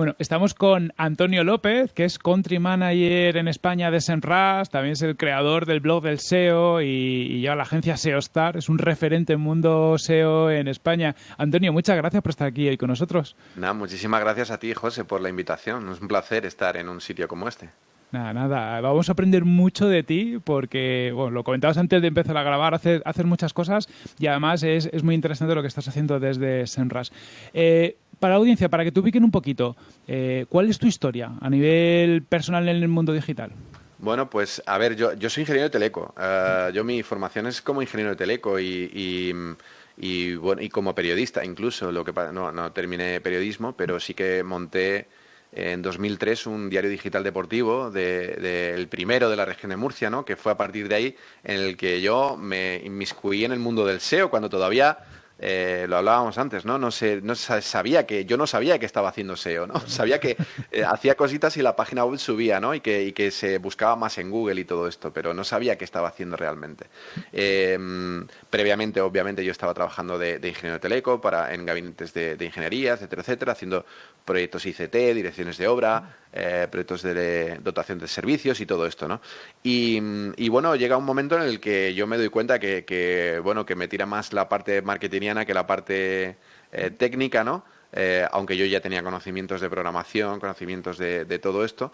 Bueno, estamos con Antonio López, que es country manager en España de Senras, también es el creador del blog del SEO y, lleva la agencia SEO Star, es un referente en mundo SEO en España. Antonio, muchas gracias por estar aquí hoy con nosotros. Nada, muchísimas gracias a ti, José, por la invitación. Es un placer estar en un sitio como este. Nada, nada, vamos a aprender mucho de ti porque, bueno, lo comentabas antes de empezar a grabar, haces, muchas cosas y además es, muy interesante lo que estás haciendo desde Senras. Eh, para la audiencia, para que te ubiquen un poquito, eh, ¿cuál es tu historia a nivel personal en el mundo digital? Bueno, pues a ver, yo, soy ingeniero de teleco. Eh, yo mi formación es como ingeniero de teleco y, y, bueno, y como periodista incluso. Lo que no, no terminé periodismo, pero sí que monté en 2003 un diario digital deportivo, de, el primero de la región de Murcia, ¿no? que fue a partir de ahí en el que yo me inmiscuí en el mundo del SEO, cuando todavía eh, lo hablábamos antes, ¿no? No, sé, no sabía que, yo no sabía que estaba haciendo SEO, ¿no? Sabía que eh, hacía cositas y la página web subía, ¿no? Y que, se buscaba más en Google y todo esto, pero no sabía qué estaba haciendo realmente. Em, previamente, obviamente, yo estaba trabajando de, ingeniero de teleco para, en gabinetes de, de, ingeniería, etcétera, etcétera, haciendo proyectos ICT, direcciones de obra, eh, proyectos de dotación de servicios y todo esto, ¿no? Y, bueno, llega un momento en el que yo me doy cuenta que, bueno, que me tira más la parte marketingiana que la parte eh, técnica, ¿no? Eh, aunque yo ya tenía conocimientos de programación, conocimientos de, de todo esto,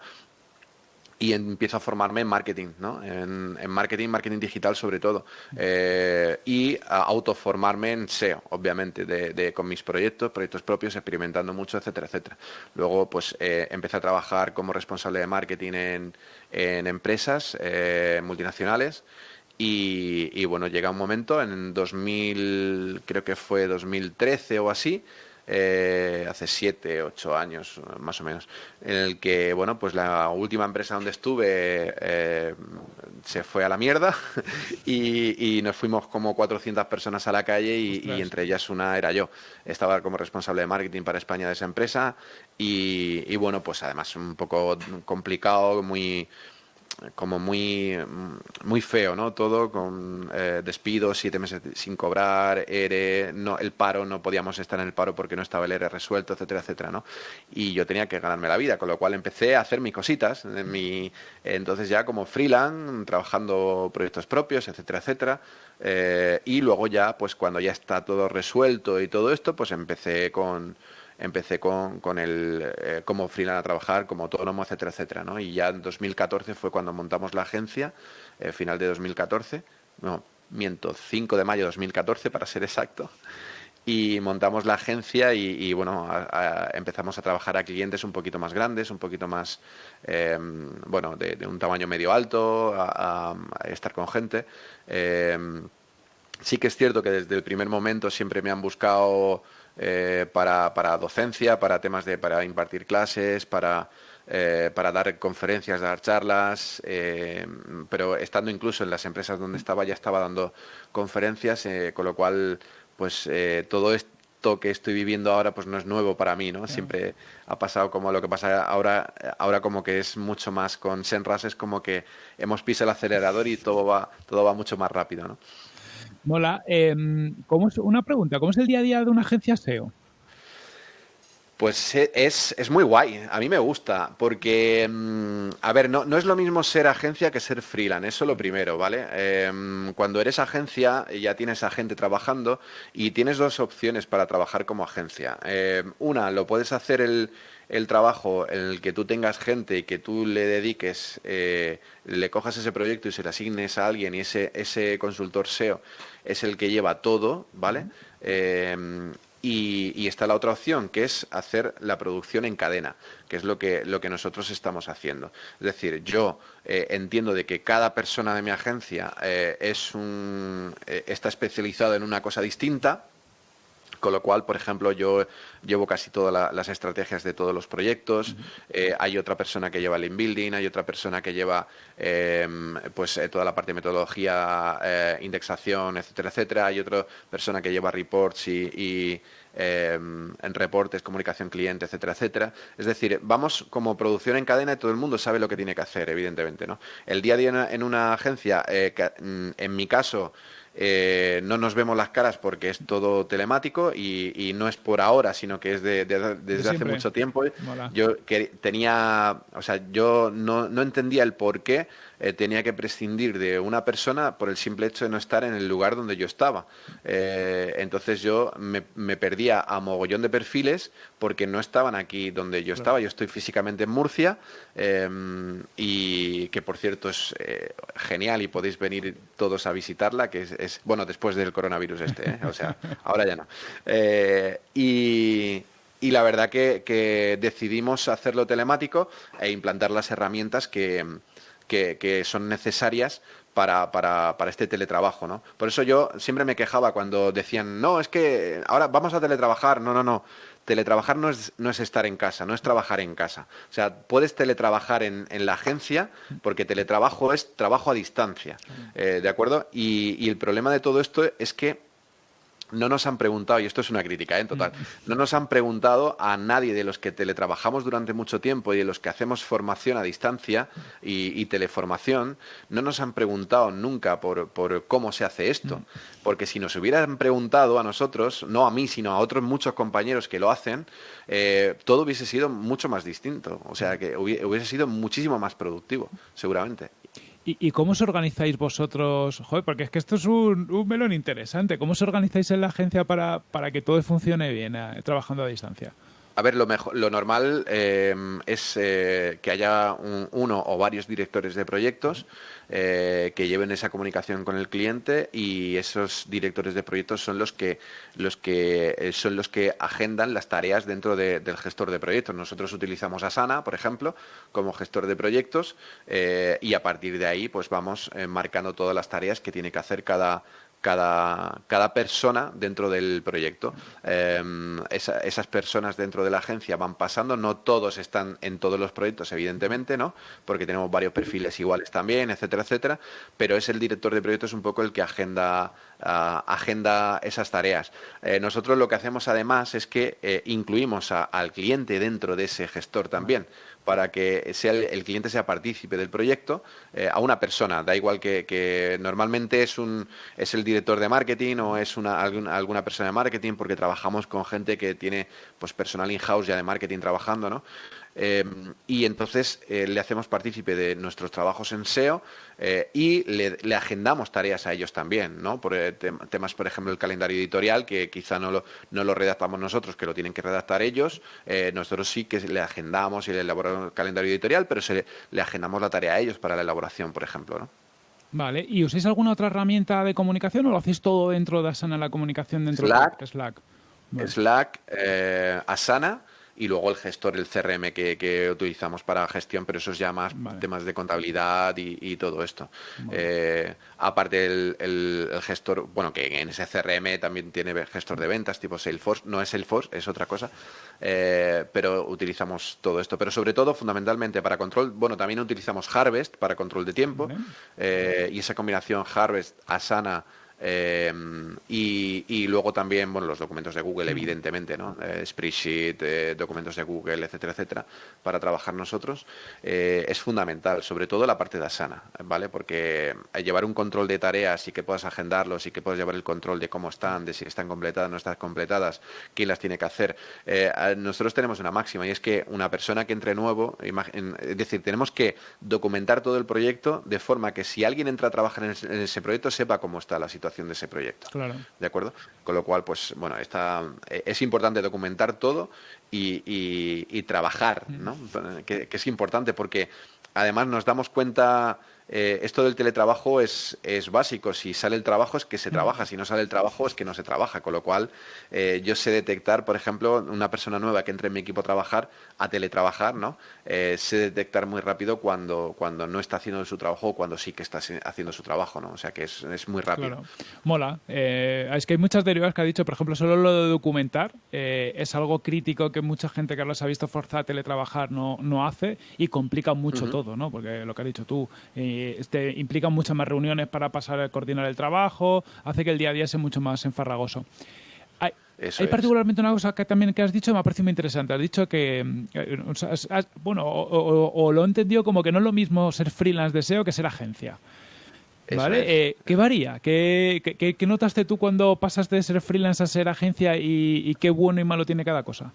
y empiezo a formarme en marketing, ¿no? En, marketing, marketing digital sobre todo. Eh, y autoformarme en SEO, obviamente, de, con mis proyectos, proyectos propios, experimentando mucho, etcétera, etcétera. Luego, pues, eh, empecé a trabajar como responsable de marketing en, en empresas eh, multinacionales. Y, bueno, llega un momento en 2000, creo que fue 2013 o así, eh, hace siete, ocho años más o menos, en el que, bueno, pues la última empresa donde estuve eh, se fue a la mierda y, nos fuimos como 400 personas a la calle y, entre ellas una era yo. Estaba como responsable de marketing para España de esa empresa y, y bueno, pues además un poco complicado, muy como muy, muy feo, ¿no? Todo con eh, despidos, siete meses sin cobrar, ERE, no, el paro, no podíamos estar en el paro porque no estaba el ERE resuelto, etcétera, etcétera, ¿no? Y yo tenía que ganarme la vida, con lo cual empecé a hacer mis cositas, mi, entonces ya como freelance, trabajando proyectos propios, etcétera, etcétera, eh, y luego ya, pues cuando ya está todo resuelto y todo esto, pues empecé con empecé con, con el, eh, como a trabajar, como autónomo, etcétera, etcétera, ¿no? Y ya en 2014 fue cuando montamos la agencia, eh, final de 2014, no, miento, 5 de mayo de 2014 para ser exacto, y montamos la agencia y, bueno, empezamos a trabajar a clientes un poquito más grandes, un poquito más, em, bueno, de, un tamaño medio alto, a, estar con gente. Em, sí que es cierto que desde el primer momento siempre me han buscado eh, para, para, docencia, para temas de para impartir clases, para, eh, para dar conferencias, dar charlas, eh, pero estando incluso en las empresas donde estaba ya estaba dando conferencias, con lo cual pues todo esto que estoy viviendo ahora pues no es nuevo para mí, ¿no? Siempre ha pasado como lo que pasa ahora, ahora como que es mucho más con Senras, es como que hemos pisado el acelerador y todo va, todo va mucho más rápido, ¿no? Mola. Em, ¿cómo es, una pregunta, ¿cómo es el día a día de una agencia SEO? Pues e, es, es, muy guay, a mí me gusta, porque, em, a ver, no, no, es lo mismo ser agencia que ser freelance, eso lo primero, ¿vale? Em, cuando eres agencia ya tienes a gente trabajando y tienes dos opciones para trabajar como agencia. una, lo puedes hacer el, el trabajo en el que tú tengas gente y que tú le dediques, eh, le cojas ese proyecto y se le asignes a alguien y ese, ese consultor SEO es el que lleva todo, ¿vale? Eh, y, está la otra opción, que es hacer la producción en cadena, que es lo que, lo que nosotros estamos haciendo. Es decir, yo eh, entiendo de que cada persona de mi agencia es un, está especializado en una cosa distinta, Con lo cual, por ejemplo, yo llevo casi todas las estrategias de todos los proyectos. Eh, hay otra persona que lleva el inbuilding, hay otra persona que lleva em, pues eh, toda la parte de metodología, eh, indexación, etcétera, etcétera. Hay otra persona que lleva reports y, em, en reportes, comunicación cliente, etcétera, etcétera. Es decir, vamos como producción en cadena y todo el mundo sabe lo que tiene que hacer, evidentemente. ¿no? El día a día en una agencia, mm, en mi caso, eh, no nos vemos las caras porque es todo telemático y, no es por ahora, sino que es desde hace mucho tiempo. Yo que tenía, o sea, yo no, no entendía el por qué eh, tenía que prescindir de una persona por el simple hecho de no estar en el lugar donde yo estaba. Eh, entonces yo me, perdía a mogollón de perfiles porque no estaban aquí donde yo estaba. Yo estoy físicamente en Murcia em, y que por cierto es eh, genial y podéis venir todos a visitarla, que es, bueno, después del coronavirus este, o sea, ahora ya no. y... la verdad que, decidimos hacerlo telemático e implantar las herramientas que, que, son necesarias para, para, para, este teletrabajo, ¿no? Por eso yo siempre me quejaba cuando decían, no, es que ahora vamos a teletrabajar. No, no, no. Teletrabajar no es, no es estar en casa, no es trabajar en casa. O sea, puedes teletrabajar en, en la agencia porque teletrabajo es trabajo a distancia, eh, ¿de acuerdo? Y, y el problema de todo esto es que no nos han preguntado, y esto es una crítica ¿eh? en total, no nos han preguntado a nadie de los que teletrabajamos durante mucho tiempo y de los que hacemos formación a distancia y, teleformación, no nos han preguntado nunca por, cómo se hace esto. Porque si nos hubieran preguntado a nosotros, no a mí, sino a otros muchos compañeros que lo hacen, eh, todo hubiese sido mucho más distinto. O sea, que hubiese sido muchísimo más productivo, seguramente. ¿Y, cómo os organizáis vosotros? Joder, porque es que esto es un, melón interesante. ¿Cómo os organizáis en la agencia para, para que todo funcione bien eh, trabajando a distancia? A ver, lo, normal eh, es eh, que haya uno o varios directores de proyectos eh, que lleven esa comunicación con el cliente y esos directores de proyectos son los que, los que, son los que agendan las tareas dentro del gestor de proyectos. Nosotros utilizamos Asana, por ejemplo, como gestor de proyectos y a partir de ahí pues vamos marcando todas las tareas que tiene que hacer cada, cada, cada persona dentro del proyecto. Em, esas personas dentro de la agencia van pasando, no todos están en todos los proyectos, evidentemente, ¿no? Porque tenemos varios perfiles iguales también, etcétera, etcétera, pero es el director de proyectos un poco el que agenda, ah, agenda esas tareas. Eh, nosotros lo que hacemos además es que eh, incluimos al cliente dentro de ese gestor también para que sea el, cliente sea partícipe del proyecto eh, a una persona. Da igual que, normalmente es, un, es el director de marketing o es una, alguna, persona de marketing porque trabajamos con gente que tiene pues, personal in-house ya de marketing trabajando, ¿no? Em, y entonces eh, le hacemos partícipe de nuestros trabajos en SEO eh, y le, agendamos tareas a ellos también, ¿no? Por eh, temas, por ejemplo, el calendario editorial, que quizá no lo, no lo redactamos nosotros, que lo tienen que redactar ellos. nosotros sí que le agendamos y le elaboramos el calendario editorial, pero se le, agendamos la tarea a ellos para la elaboración, por ejemplo, ¿no? Vale, ¿y usáis alguna otra herramienta de comunicación o lo hacéis todo dentro de Asana, la comunicación dentro de Slack? Slack, Asana y luego el gestor, el CRM que, utilizamos para gestión, pero eso es ya más temas de contabilidad y, todo esto. Eh, aparte el, gestor, bueno, que en ese CRM también tiene gestor de ventas tipo Salesforce, no es Salesforce, es otra cosa, eh, pero utilizamos todo esto. Pero sobre todo, fundamentalmente para control, bueno, también utilizamos Harvest para control de tiempo eh, y esa combinación Harvest, Asana, eh, y, luego también, bueno, los documentos de Google, evidentemente, ¿no? Eh, spreadsheet, eh, documentos de Google, etcétera, etcétera, para trabajar nosotros, es fundamental, sobre todo la parte de Asana, ¿vale? Porque llevar un control de tareas y que puedas agendarlos y que puedas llevar el control de cómo están, de si están completadas, no están completadas, quién las tiene que hacer. nosotros tenemos una máxima y es que una persona que entre nuevo, es decir, tenemos que documentar todo el proyecto de forma que si alguien entra a trabajar en ese proyecto sepa cómo está la situación de ese proyecto. Claro. ¿De acuerdo? Con lo cual, pues bueno, está, eh, es importante documentar todo y, trabajar, ¿no? Que, es importante porque además nos damos cuenta eh, esto del teletrabajo es, es básico. Si sale el trabajo es que se trabaja, si no sale el trabajo es que no se trabaja. Con lo cual, eh, yo sé detectar, por ejemplo, una persona nueva que entre en mi equipo a trabajar, a teletrabajar, ¿no? Eh, sé detectar muy rápido cuando, cuando no está haciendo su trabajo o cuando sí que está haciendo su trabajo, ¿no? O sea que es, es muy rápido. Mola. es que hay muchas derivadas que ha dicho, por ejemplo, solo lo de documentar es algo crítico que mucha gente que los ha visto forzar a teletrabajar no, no hace y complica mucho todo, ¿no? Porque lo que has dicho tú, este, implica muchas más reuniones para pasar a coordinar el trabajo, hace que el día a día sea mucho más enfarragoso. Hay, hay particularmente una cosa que también que has dicho me ha parecido muy interesante. Has dicho que, eh, bueno, o, lo he entendido como que no es lo mismo ser freelance de SEO que ser agencia. ¿Vale? Eh, ¿Qué varía? ¿Qué, ¿Qué, notaste tú cuando pasaste de ser freelance a ser agencia y, y, qué bueno y malo tiene cada cosa?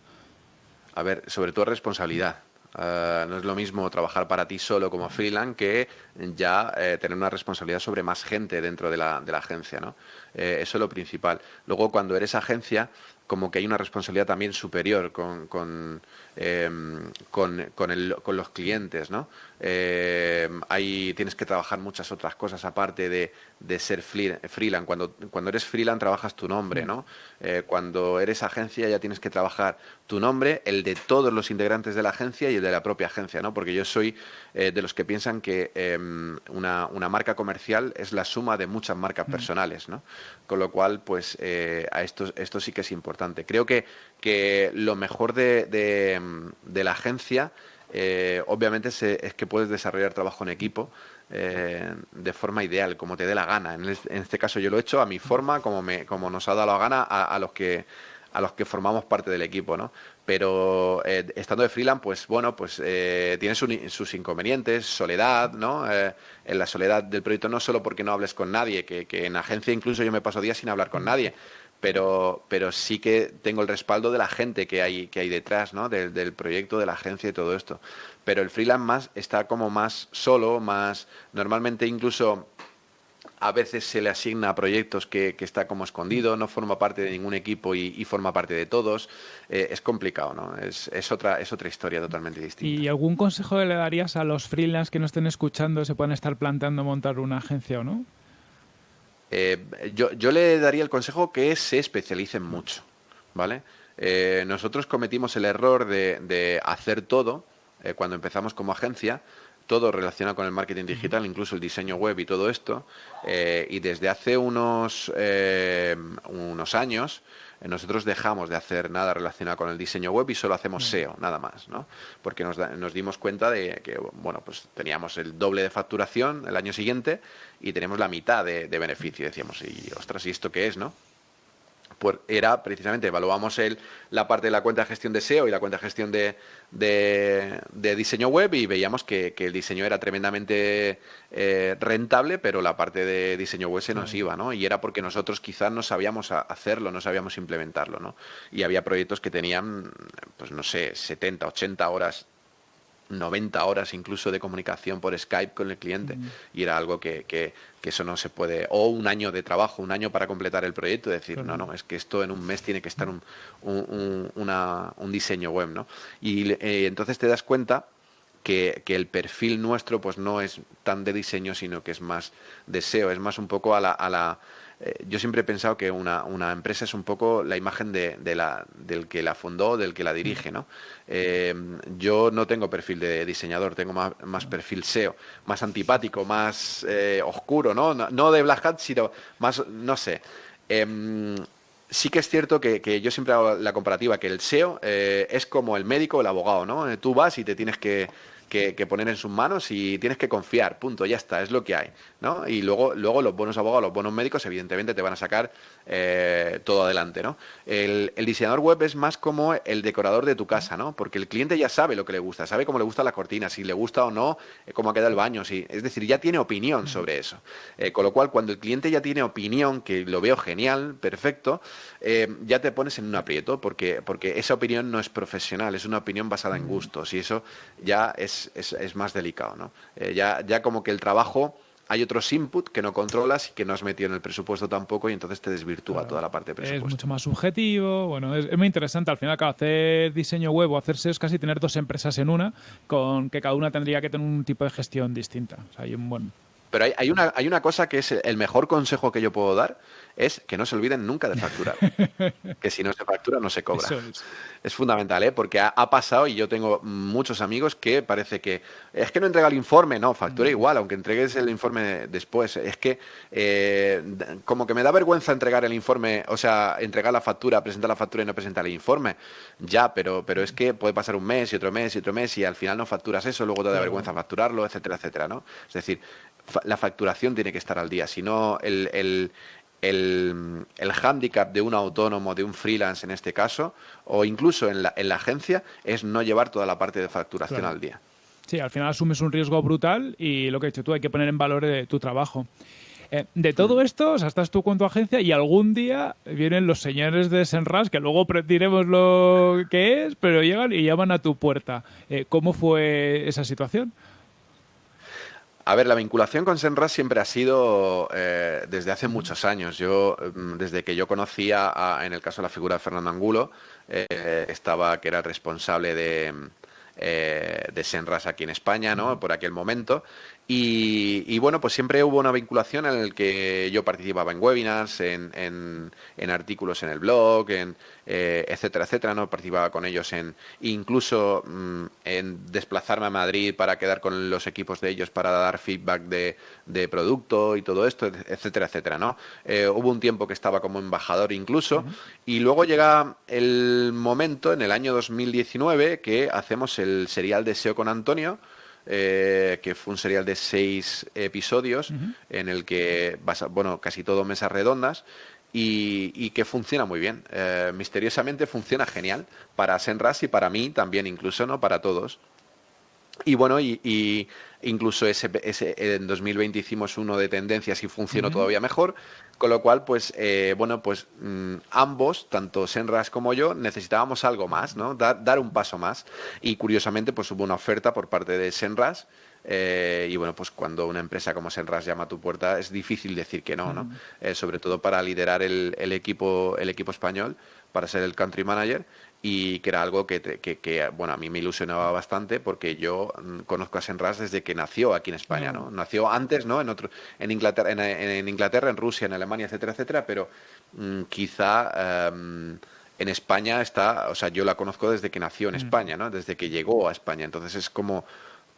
A ver, sobre todo responsabilidad. Eh, no es lo mismo trabajar para ti solo como freelance que ya eh, tener una responsabilidad sobre más gente dentro de la, de la agencia. ¿no? Eh, eso es lo principal. Luego, cuando eres agencia, como que hay una responsabilidad también superior con, con, em, con, con, los clientes, ¿no? hay, tienes que trabajar muchas otras cosas aparte de, de ser freelance. Cuando, cuando eres freelance trabajas tu nombre, ¿no? Eh, cuando eres agencia ya tienes que trabajar tu nombre, el de todos los integrantes de la agencia y el de la propia agencia, ¿no? Porque yo soy eh, de los que piensan que em, una, una, marca comercial es la suma de muchas marcas personales, ¿no? Con lo cual, pues eh, a esto, esto sí que es importante. Creo que, que lo mejor de, de, la agencia obviamente es que puedes desarrollar trabajo en equipo, eh, de forma ideal, como te dé la gana. En, este caso yo lo he hecho a mi forma, como, me, como nos ha dado la gana a, los que a los que formamos parte del equipo, ¿no? Pero eh, estando de freelance, pues bueno, pues eh, tiene sus inconvenientes, soledad, ¿no? en la soledad del proyecto no solo porque no hables con nadie, que, que en agencia incluso yo me paso días sin hablar con nadie, pero, pero sí que tengo el respaldo de la gente que hay, que hay detrás, ¿no? Del, proyecto, de la agencia y todo esto. Pero el freelance más está como más solo, más normalmente incluso a veces se le asigna a proyectos que, que, está como escondido, no forma parte de ningún equipo y, forma parte de todos. Eh, es complicado, ¿no? Es, es, otra, es otra historia totalmente distinta. ¿Y algún consejo le darías a los freelance que no estén escuchando, se puedan estar planteando montar una agencia o no? Eh, yo, yo, le daría el consejo que se especialicen mucho, ¿vale? Eh, nosotros cometimos el error de, hacer todo eh, cuando empezamos como agencia, todo relacionado con el marketing digital, incluso el diseño web y todo esto, y desde hace unos, unos años nosotros dejamos de hacer nada relacionado con el diseño web y solo hacemos SEO, nada más, ¿no? Porque nos, nos dimos cuenta de que, bueno, pues teníamos el doble de facturación el año siguiente y tenemos la mitad de, de beneficio. Decíamos, y ostras, ¿y esto qué es, no? Pues era precisamente, evaluamos el, la parte de la cuenta de gestión de SEO y la cuenta de gestión de, de, diseño web y veíamos que, el diseño era tremendamente eh, rentable, pero la parte de diseño web se nos iba, ¿no? Y era porque nosotros quizás no sabíamos hacerlo, no sabíamos implementarlo, ¿no? Y había proyectos que tenían, pues no sé, 70, 80 horas 90 horas incluso de comunicación por Skype con el cliente. Y era algo que, que, eso no se puede. O un año de trabajo, un año para completar el proyecto. Decir, no, no, es que esto en un mes tiene que estar un, un, diseño web, ¿no? Y eh, entonces te das cuenta que, que, el perfil nuestro pues no es tan de diseño, sino que es más de SEO, es más un poco a la, a la eh, yo siempre he pensado que una, una, empresa es un poco la imagen de, la, del que la fundó, del que la dirige, ¿no? Eh, yo no tengo perfil de diseñador, tengo más, más perfil SEO, más antipático, más eh, oscuro, ¿no? ¿no? de Black Hat, sino más, no sé. Em, sí que es cierto que, que, yo siempre hago la comparativa, que el SEO es como el médico o el abogado, ¿no? Tú vas y te tienes que que, poner en sus manos y tienes que confiar, punto, ya está, es lo que hay, ¿no? Y luego, luego los buenos abogados, los buenos médicos, evidentemente te van a sacar eh, todo adelante, ¿no? El, diseñador web es más como el decorador de tu casa, ¿no? Porque el cliente ya sabe lo que le gusta, sabe cómo le gustan las cortinas, si le gusta o no, eh, cómo queda el baño, si, es decir, ya tiene opinión sobre eso. Eh, con lo cual, cuando el cliente ya tiene opinión, que lo veo genial, perfecto, ya te pones en un aprieto, porque, porque esa opinión no es profesional, es una opinión basada en gustos, y eso ya es es, más delicado. ¿no? Ya, ya como que el trabajo hay otros input que no controlas y que no has metido en el presupuesto tampoco y entonces te desvirtúa toda la parte de presupuesto. Es mucho más subjetivo, bueno, es, muy interesante al final, hacer diseño web o hacer SEO es casi tener dos empresas en una, con que cada una tendría que tener un tipo de gestión distinta. O sea, hay un buen... Pero hay, una, hay una cosa que es el mejor consejo que yo puedo dar, es que no se olviden nunca de facturar. que si no se factura, no se cobra. Es. fundamental, ¿eh? porque ha, pasado y yo tengo muchos amigos que parece que es que no entrega el informe, no, factura mm. igual, aunque entregues el informe después. Es que eh, como que me da vergüenza entregar el informe, o sea, entregar la factura, presentar la factura y no presentar el informe. Ya, pero, pero es que puede pasar un mes y otro mes y otro mes y al final no facturas eso, luego te da vergüenza facturarlo, etcétera, etcétera, ¿no? Es decir, la facturación tiene que estar al día, si no el, el, el hándicap de un autónomo, de un freelance en este caso, o incluso en la, en la agencia, es no llevar toda la parte de facturación al día. Sí, al final asumes un riesgo brutal y lo que he dicho tú, hay que poner en valor eh, tu trabajo. Eh, de todo mm. esto, o sea, estás tú con tu agencia y algún día vienen los señores de Senras, que luego diremos lo que es, pero llegan y llaman a tu puerta. Eh, ¿Cómo fue esa situación? A ver, la vinculación con Senras siempre ha sido eh, desde hace muchos años. Yo, mm, desde que yo conocía, en el caso de la figura de Fernando Angulo, eh, estaba que era el responsable de, eh, de Senras aquí en España, ¿no? Por aquel momento. Y, bueno, pues siempre hubo una vinculación en el que yo participaba en webinars, en, en, artículos en el blog, en, eh, etcétera, etcétera, ¿no? Participaba con ellos en incluso mm, en desplazarme a Madrid para quedar con los equipos de ellos para dar feedback de, de producto y todo esto, etcétera, etcétera, ¿no? Eh, hubo un tiempo que estaba como embajador incluso y luego llega el momento en el año 2019 que hacemos el serial de SEO con Antonio eh, que fue un serial de seis episodios en el que, bueno, casi todo mesas redondas y, que funciona muy bien. Eh, misteriosamente funciona genial para Senras y para mí también, incluso, ¿no? Para todos. Y bueno, y, incluso ese, en 2020 hicimos uno de tendencias y funcionó todavía mejor, con lo cual, pues, eh, bueno, pues mm, ambos, tanto Senras como yo, necesitábamos algo más, ¿no? Dar, dar, un paso más. Y curiosamente, pues hubo una oferta por parte de Senras. Eh, y bueno, pues cuando una empresa como Senras llama a tu puerta, es difícil decir que no, ¿no? Eh, sobre todo para liderar el, el, equipo, el equipo español, para ser el country manager y que era algo que, que, bueno, a mí me ilusionaba bastante porque yo mm, conozco a Senras desde que nació aquí en España, ¿no? Nació antes, ¿no? En, otro, en, Inglaterra, en, Inglaterra, en Rusia, en Alemania, etcétera, etcétera, pero mm, quizá em, en España está, o sea, yo la conozco desde que nació en España, ¿no? Desde que llegó a España, entonces es como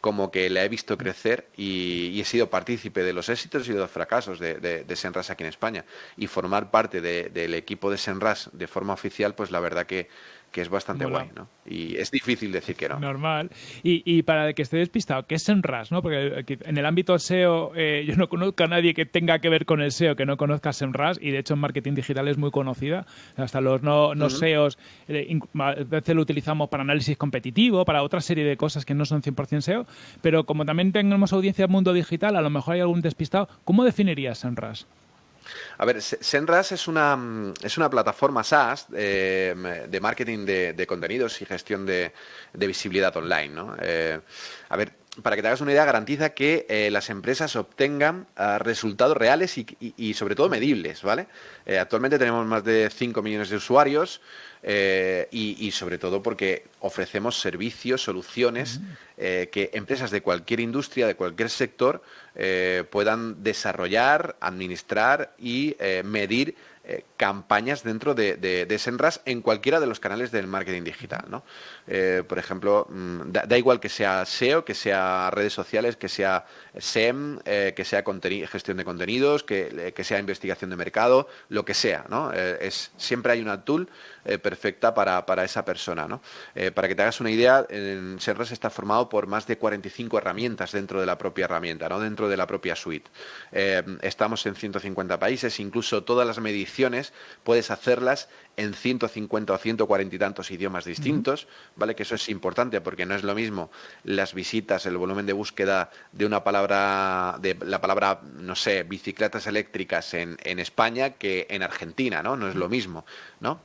como que la he visto crecer y, he sido partícipe de los éxitos y de los fracasos de, de, Senras aquí en España. Y formar parte del equipo de Senras de forma oficial, pues la verdad que, que es bastante guay, ¿no? Y es difícil decir que no. Normal. Y, y para el que esté despistado, ¿qué es SEMrush? ¿no? Porque en el ámbito SEO eh, yo no conozco a nadie que tenga que ver con el SEO que no conozca SEMrush y de hecho en marketing digital es muy conocida. Hasta los no, no SEOs eh, a veces lo utilizamos para análisis competitivo, para otra serie de cosas que no son 100% SEO, pero como también tenemos audiencia en mundo digital, a lo mejor hay algún despistado. ¿Cómo definirías SEMrush? A ver, Senras es una, mm, es una plataforma SaaS eh, de marketing de, contenidos y gestión de, visibilidad online. ¿no? Eh, a ver, para que te hagas una idea, garantiza que eh, las empresas obtengan ah, resultados reales y, sobre todo medibles, ¿vale? actualmente tenemos más de 5 millones de usuarios y, sobre todo porque ofrecemos servicios, soluciones que empresas de cualquier industria, de cualquier sector, eh, puedan desarrollar, administrar y eh, medir eh, campañas dentro de, de, Senras en cualquiera de los canales del marketing digital. ¿no? por ejemplo, mm, da, igual que sea SEO, que sea redes sociales, que sea SEM, que sea gestión de contenidos, que, que, sea investigación de mercado, lo que sea. ¿no? es, siempre hay una tool perfecta para, para, esa persona. ¿no? para que te hagas una idea, en está formado por más de 45 herramientas dentro de la propia herramienta, ¿no? dentro de la propia suite. Eh, estamos en 150 países, incluso todas las mediciones puedes hacerlas en 150 o 140 y tantos idiomas distintos, ¿vale? Que eso es importante porque no es lo mismo las visitas, el volumen de búsqueda de una palabra, de la palabra, no sé, bicicletas eléctricas en, en España que en Argentina, ¿no? No es lo mismo, ¿no?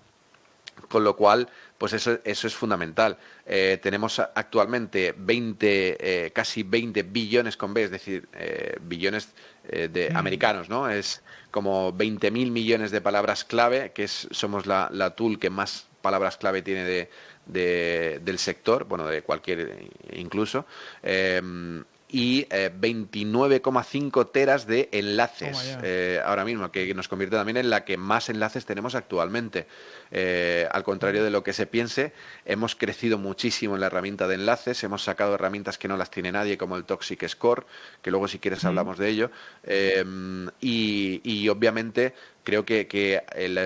Con lo cual, pues eso, eso es fundamental. Eh, tenemos actualmente 20, eh, casi 20 billones con B, es decir, eh, billones de americanos, ¿no? Es como 20.000 millones de palabras clave, que es, somos la, la tool que más palabras clave tiene de, del sector, bueno, de cualquier incluso y 29,5 eh, teras de enlaces eh, ahora mismo, que nos convierte también en la que más enlaces tenemos actualmente. Eh, al contrario de lo que se piense, hemos crecido muchísimo en la herramienta de enlaces, hemos sacado herramientas que no las tiene nadie, como el Toxic Score, que luego si quieres hablamos de ello, y, y obviamente creo que,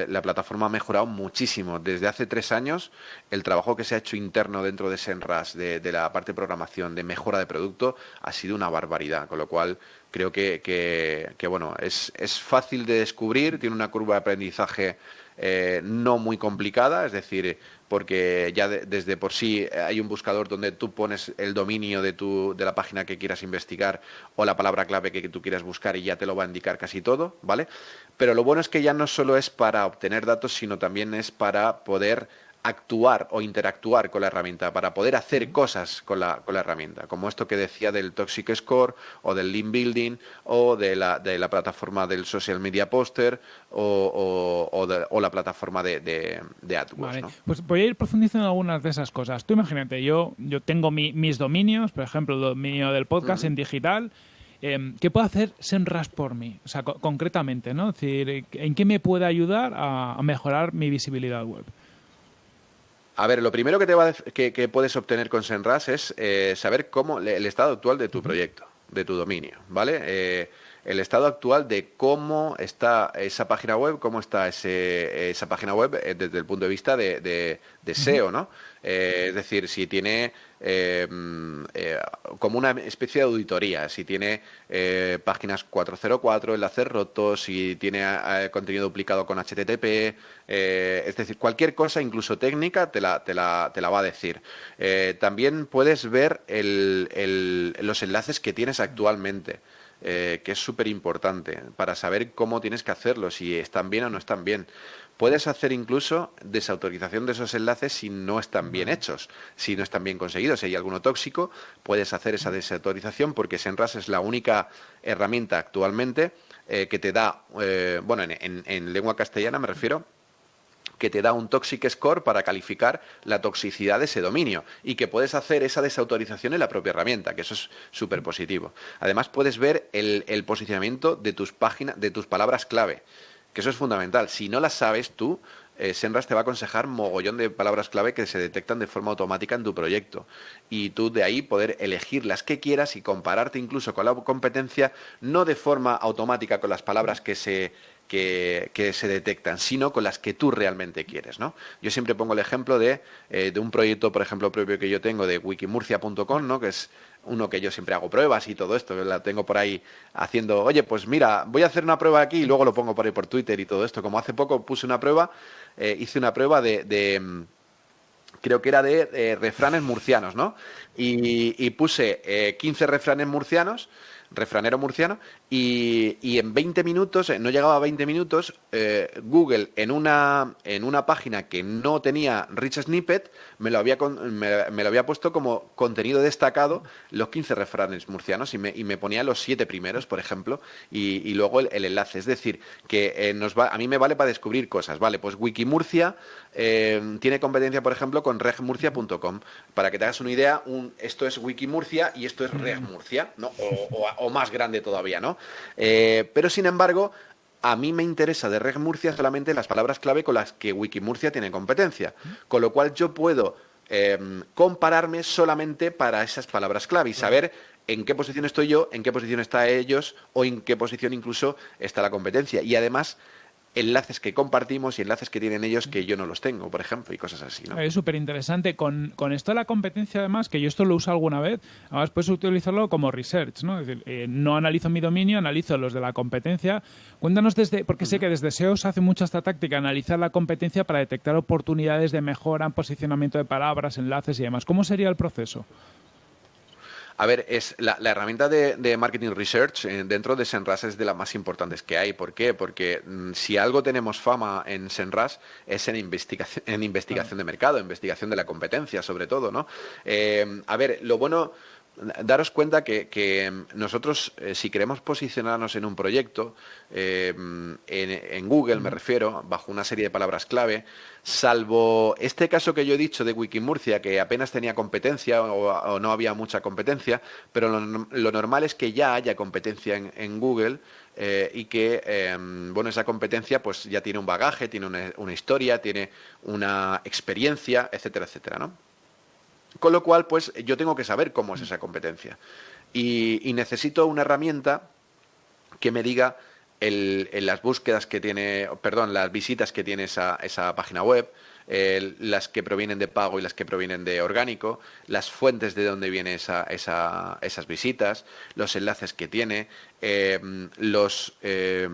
la, plataforma ha mejorado muchísimo. Desde hace tres años, el trabajo que se ha hecho interno dentro de Senras, de, la parte de programación, de mejora de producto, ha sido una barbaridad. Con lo cual, creo que, bueno, es, es fácil de descubrir, tiene una curva de aprendizaje eh, no muy complicada, es decir, porque ya desde por sí hay un buscador donde tú pones el dominio de, tu, de la página que quieras investigar o la palabra clave que tú quieras buscar y ya te lo va a indicar casi todo, ¿vale? Pero lo bueno es que ya no solo es para obtener datos, sino también es para poder actuar o interactuar con la herramienta, para poder hacer cosas con la, con la herramienta, como esto que decía del Toxic Score o del Lean Building o de la, de la plataforma del Social Media Poster o, o, la plataforma de, de, AdWords. Pues voy a ir profundizando en algunas de esas cosas. Tú imagínate, yo, yo tengo mis dominios, por ejemplo, el dominio del podcast en digital, em, ¿Qué puede hacer Senras por mí? O sea, concretamente, ¿no? Es decir, ¿en qué me puede ayudar a mejorar mi visibilidad web? A ver, lo primero que, te va que, puedes obtener con Senras es eh, saber cómo el estado actual de tu proyecto, de tu dominio, ¿vale? Eh, el estado actual de cómo está esa página web, cómo está ese, esa página web eh, desde el punto de vista de, de, SEO, ¿no? es decir, si tiene como una especie de auditoría, si tiene páginas 404, enlaces rotos, si tiene contenido duplicado con HTTP, eh, es decir, cualquier cosa, incluso técnica, te la, te la, te la va a decir. Eh, también puedes ver los enlaces que tienes actualmente. Eh, que es súper importante para saber cómo tienes que hacerlo, si están bien o no están bien. Puedes hacer incluso desautorización de esos enlaces si no están bien hechos, si no están bien conseguidos. Si hay alguno tóxico, puedes hacer esa desautorización porque Senras es la única herramienta actualmente que te da, bueno, en lengua castellana me refiero, que te da un Toxic Score para calificar la toxicidad de ese dominio y que puedes hacer esa desautorización en la propia herramienta, que eso es súper positivo. Además, puedes ver el, posicionamiento de tus páginas, de tus palabras clave, que eso es fundamental. Si no las sabes tú, eh, Senras te va a aconsejar mogollón de palabras clave que se detectan de forma automática en tu proyecto. Y tú de ahí poder elegir las que quieras y compararte incluso con la competencia, no de forma automática con las palabras que se que, se detectan, sino con las que tú realmente quieres. ¿no? Yo siempre pongo el ejemplo de, eh, de un proyecto, por ejemplo, propio que yo tengo de wikimurcia.com, ¿no? que es uno que yo siempre hago pruebas y todo esto, la tengo por ahí haciendo, oye, pues mira, voy a hacer una prueba aquí y luego lo pongo por ahí por Twitter y todo esto. Como hace poco puse una prueba, eh, hice una prueba de, mm, creo que era de eh, refranes murcianos, ¿no? Y, puse 15 refranes murcianos refranero murciano, y, en 20 minutos, eh, no llegaba a 20 minutos, eh, Google en una, en una página que no tenía Rich Snippet, me lo, había, me, lo había puesto como contenido destacado los 15 refranes murcianos y me, y me ponía los 7 primeros, por ejemplo, y, luego el, enlace. Es decir, que eh, nos va, a mí me vale para descubrir cosas. Vale, pues Wikimurcia tiene competencia, por ejemplo, con regmurcia.com. Para que te hagas una idea, un, esto es Wikimurcia y esto es Regmurcia, ¿no? o o más grande todavía, ¿no? Eh, pero sin embargo, a mí me interesa de Reg Murcia solamente las palabras clave con las que Wikimurcia tiene competencia, con lo cual yo puedo em, compararme solamente para esas palabras clave y saber en qué posición estoy yo, en qué posición está ellos o en qué posición incluso está la competencia. Y además enlaces que compartimos y enlaces que tienen ellos que yo no los tengo, por ejemplo, y cosas así. ¿no? Es súper interesante. Con, esto de la competencia, además, que yo esto lo uso alguna vez, además puedes utilizarlo como research, ¿no? Es decir, eh, no analizo mi dominio, analizo los de la competencia. Cuéntanos desde, porque sé que desde SEO se hace mucho esta táctica, analizar la competencia para detectar oportunidades de mejora en posicionamiento de palabras, enlaces y demás. ¿Cómo sería el proceso? A ver, es la, herramienta de, marketing research eh, dentro de Senras es de las más importantes que hay. ¿Por qué? Porque mm, si algo tenemos fama en Senras es en investigación, en investigación de mercado, investigación de la competencia, sobre todo, ¿no? Eh, a ver, lo bueno daros cuenta que, nosotros, eh, si queremos posicionarnos en un proyecto, eh, en, Google me refiero, bajo una serie de palabras clave, salvo este caso que yo he dicho de Wikimurcia, que apenas tenía competencia o, no había mucha competencia, pero lo, normal es que ya haya competencia en, Google eh, y que, bueno, esa competencia pues ya tiene un bagaje, tiene una, una historia, tiene una experiencia, etcétera, etcétera, ¿no? Con lo cual, pues yo tengo que saber cómo es esa competencia. Y, necesito una herramienta que me diga las búsquedas que tiene, perdón, las visitas que tiene esa, página web, las que provienen de pago y las que provienen de orgánico, las fuentes de dónde vienen esa, esas visitas, los enlaces que tiene, eh, los, eh,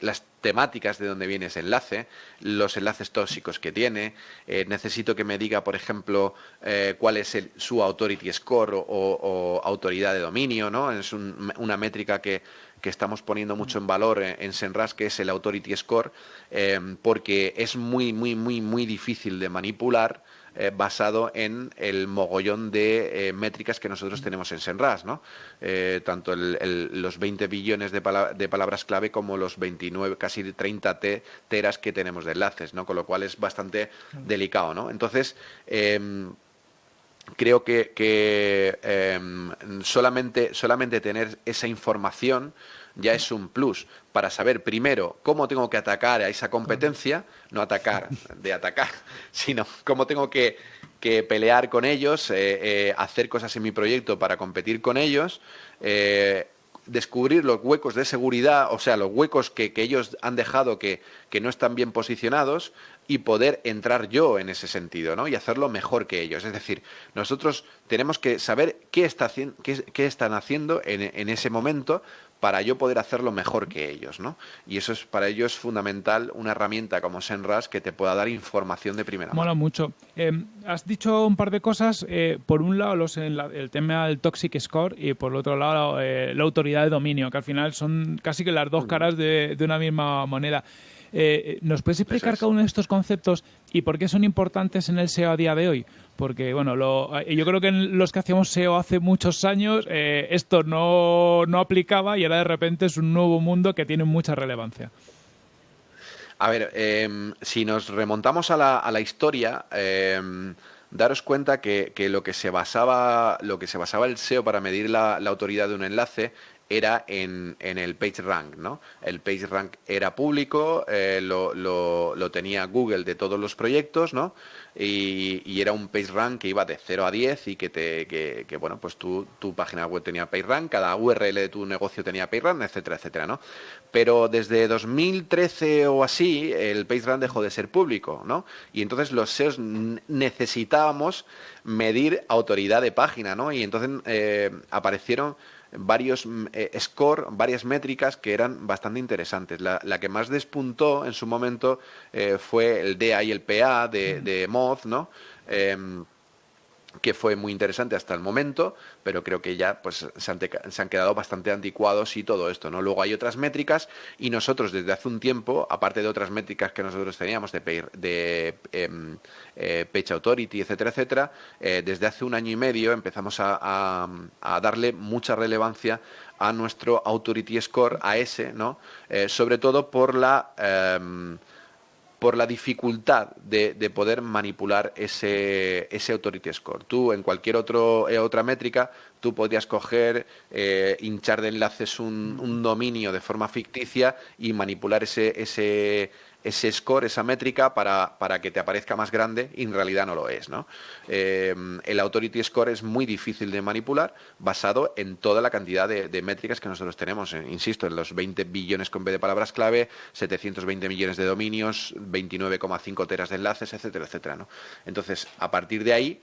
las temáticas de dónde viene ese enlace, los enlaces tóxicos que tiene. Eh, necesito que me diga, por ejemplo, cuál es su authority score o, autoridad de dominio, ¿no? Es una métrica que que estamos poniendo mucho en valor en, Senras, que es el Authority Score, eh, porque es muy, muy, muy, muy difícil de manipular eh, basado en el mogollón de eh, métricas que nosotros tenemos en Senras, ¿no? tanto los 20 billones de, palabras clave como los 29, casi 30 teras que tenemos de enlaces, ¿no? Con lo cual es bastante delicado, ¿no? Entonces, em, creo que, em, solamente, solamente tener esa información ya es un plus para saber primero cómo tengo que atacar a esa competencia, no atacar de atacar, sino cómo tengo que, pelear con ellos, eh, eh, hacer cosas en mi proyecto para competir con ellos, eh, descubrir los huecos de seguridad, o sea, los huecos que, ellos han dejado que, no están bien posicionados y poder entrar yo en ese sentido, ¿no? Y hacerlo mejor que ellos. Es decir, nosotros tenemos que saber qué, está, qué, están haciendo en, en, ese momento para yo poder hacerlo mejor que ellos, ¿no? Y eso es para ellos fundamental una herramienta como Senras que te pueda dar información de primera mano. Mola mucho. Em, has dicho un par de cosas. Eh, por un lado, los, el tema del Toxic Score y por el otro lado, eh, la autoridad de dominio, que al final son casi que las dos caras de, de una misma moneda. Eh, ¿Nos puedes explicar cada uno de estos conceptos y por qué son importantes en el SEO a día de hoy? Porque, bueno, eh, yo creo que en los que hacíamos SEO hace muchos años eh, esto no, aplicaba y ahora de repente es un nuevo mundo que tiene mucha relevancia. A ver, em, si nos remontamos a la, a la historia, em, daros cuenta que, lo que se basaba, lo que se basaba el SEO para medir la, la autoridad de un enlace era en, en, el PageRank, ¿no? El PageRank era público, eh, lo, lo, tenía Google de todos los proyectos, ¿no? Y, era un PageRank que iba de 0 a 10 y que, te, que, bueno, pues tu, tu, página web tenía PageRank, cada URL de tu negocio tenía PageRank, etcétera, etcétera, ¿no? Pero desde 2013 o así, el PageRank dejó de ser público, ¿no? Y entonces los SEOs necesitábamos medir autoridad de página, ¿no? Y entonces eh, aparecieron varios mm, eh, score, varias métricas que eran bastante interesantes. La, que más despuntó en su momento eh, fue el DA y el PA de, de Moz, ¿no? Que fue muy interesante hasta el momento, pero creo que ya pues, se, han quedado bastante anticuados y todo esto. ¿no? Luego hay otras métricas y nosotros desde hace un tiempo, aparte de otras métricas que nosotros teníamos de, de em, eh, Page Authority, etcétera, etcétera, eh, desde hace un año y medio empezamos a, darle mucha relevancia a nuestro Authority Score, a ese, ¿no? Eh, sobre todo por la em, por la dificultad de, poder manipular ese, ese authority score. Tú en cualquier otro, eh, otra métrica, tú podrías coger, eh, hinchar de enlaces un, dominio de forma ficticia y manipular ese, ese score, esa métrica, para, para, que te aparezca más grande y en realidad no lo es. ¿no? Eh, el Authority Score es muy difícil de manipular basado en toda la cantidad de, métricas que nosotros tenemos. Eh, insisto, en los 20 billones con B de palabras clave, 720 millones de dominios, 29,5 teras de enlaces, etcétera, etcétera. ¿no? Entonces, a partir de ahí,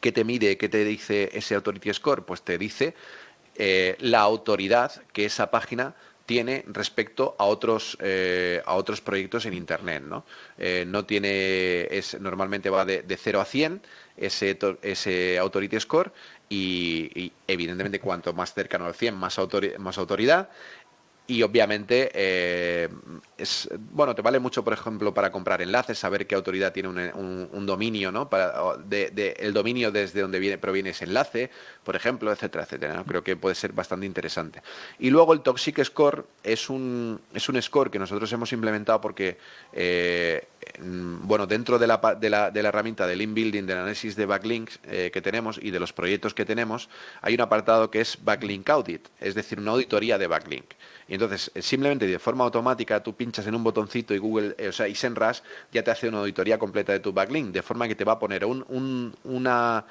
¿qué te mide, qué te dice ese Authority Score? Pues te dice eh, la autoridad que esa página tiene respecto a otros eh, a otros proyectos en internet no eh, no tiene es normalmente va de, de 0 a 100 ese ese authority score y, evidentemente cuanto más cercano al 100, más, más autoridad y obviamente eh, es bueno te vale mucho por ejemplo para comprar enlaces saber qué autoridad tiene un, dominio no para de, el dominio desde donde viene proviene ese enlace por ejemplo etcétera etcétera creo que puede ser bastante interesante. Y luego el toxic score es un es un score que nosotros hemos implementado porque eh, bueno dentro de la, de la, de la herramienta del inbuilding del análisis de backlinks eh, que tenemos y de los proyectos que tenemos hay un apartado que es backlink audit es decir una auditoría de backlink entonces, eh, simplemente de forma automática, tú pinchas en un botoncito y Google, eh, o sea, y SEMrush ya te hace una auditoría completa de tu backlink, de forma que te va a poner una,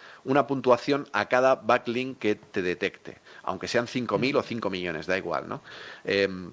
puntuación a cada backlink que te detecte, aunque sean 5.000 o 5 millones, da igual, ¿no? Em,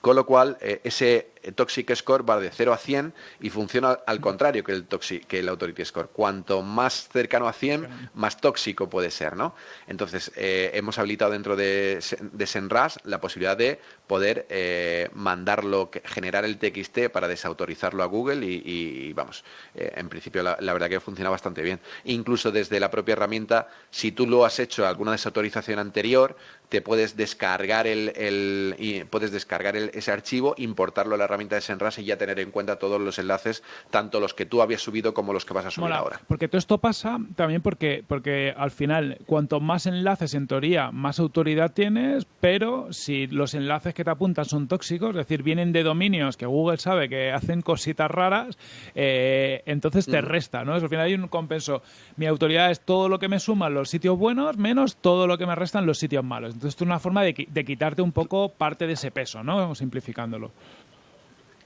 con lo cual, eh, ese Toxic Score va de 0 a 100 y funciona al contrario que el, toxic, que el Authority Score. Cuanto más cercano a 100, más tóxico puede ser, ¿no? Entonces, eh, hemos habilitado dentro de, de Senras la posibilidad de poder eh, mandarlo, generar el TXT para desautorizarlo a Google y, vamos, eh, en principio la, verdad que funciona bastante bien. Incluso desde la propia herramienta, si tú lo has hecho alguna desautorización anterior, te puedes descargar el, y puedes descargar ese archivo, importarlo a la herramienta de Senras y ya tener en cuenta todos los enlaces, tanto los que tú habías subido como los que vas a subir ahora. Porque todo esto pasa también porque, porque al final, cuanto más enlaces en teoría, más autoridad tienes, pero si los enlaces que te apuntan son tóxicos, es decir, vienen de dominios que Google sabe que hacen cositas raras, eh, entonces te resta, ¿no? al final hay un compenso. Mi autoridad es todo lo que me suman los sitios buenos menos todo lo que me restan los sitios malos. Entonces, esto es una forma de, de quitarte un poco parte de ese peso, ¿no? Simplificándolo.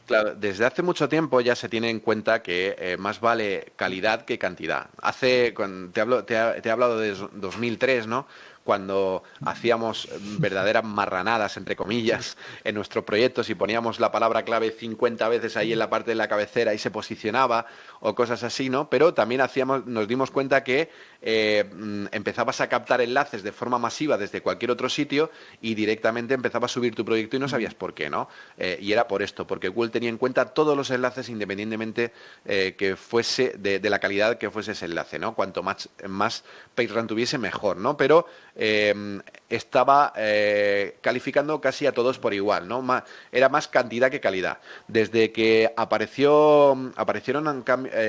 Claro, desde hace mucho tiempo ya se tiene en cuenta que eh, más vale calidad que cantidad. Hace, te, te, he hablado de 2003, ¿no? cuando hacíamos verdaderas marranadas, entre comillas, en nuestros proyectos y poníamos la palabra clave 50 veces ahí en la parte de la cabecera y se posicionaba o cosas así, ¿no? Pero también hacíamos, nos dimos cuenta que eh, mm, empezabas a captar enlaces de forma masiva desde cualquier otro sitio y directamente empezaba a subir tu proyecto y no sabías por qué, ¿no? Eh, y era por esto, porque Google tenía en cuenta todos los enlaces independientemente eh, que fuese de, la calidad que fuese ese enlace, ¿no? Cuanto más, más PageRank tuviese, mejor, ¿no? Pero estaba calificando casi a todos por igual, ¿no? era más cantidad que calidad. Desde que apareció, aparecieron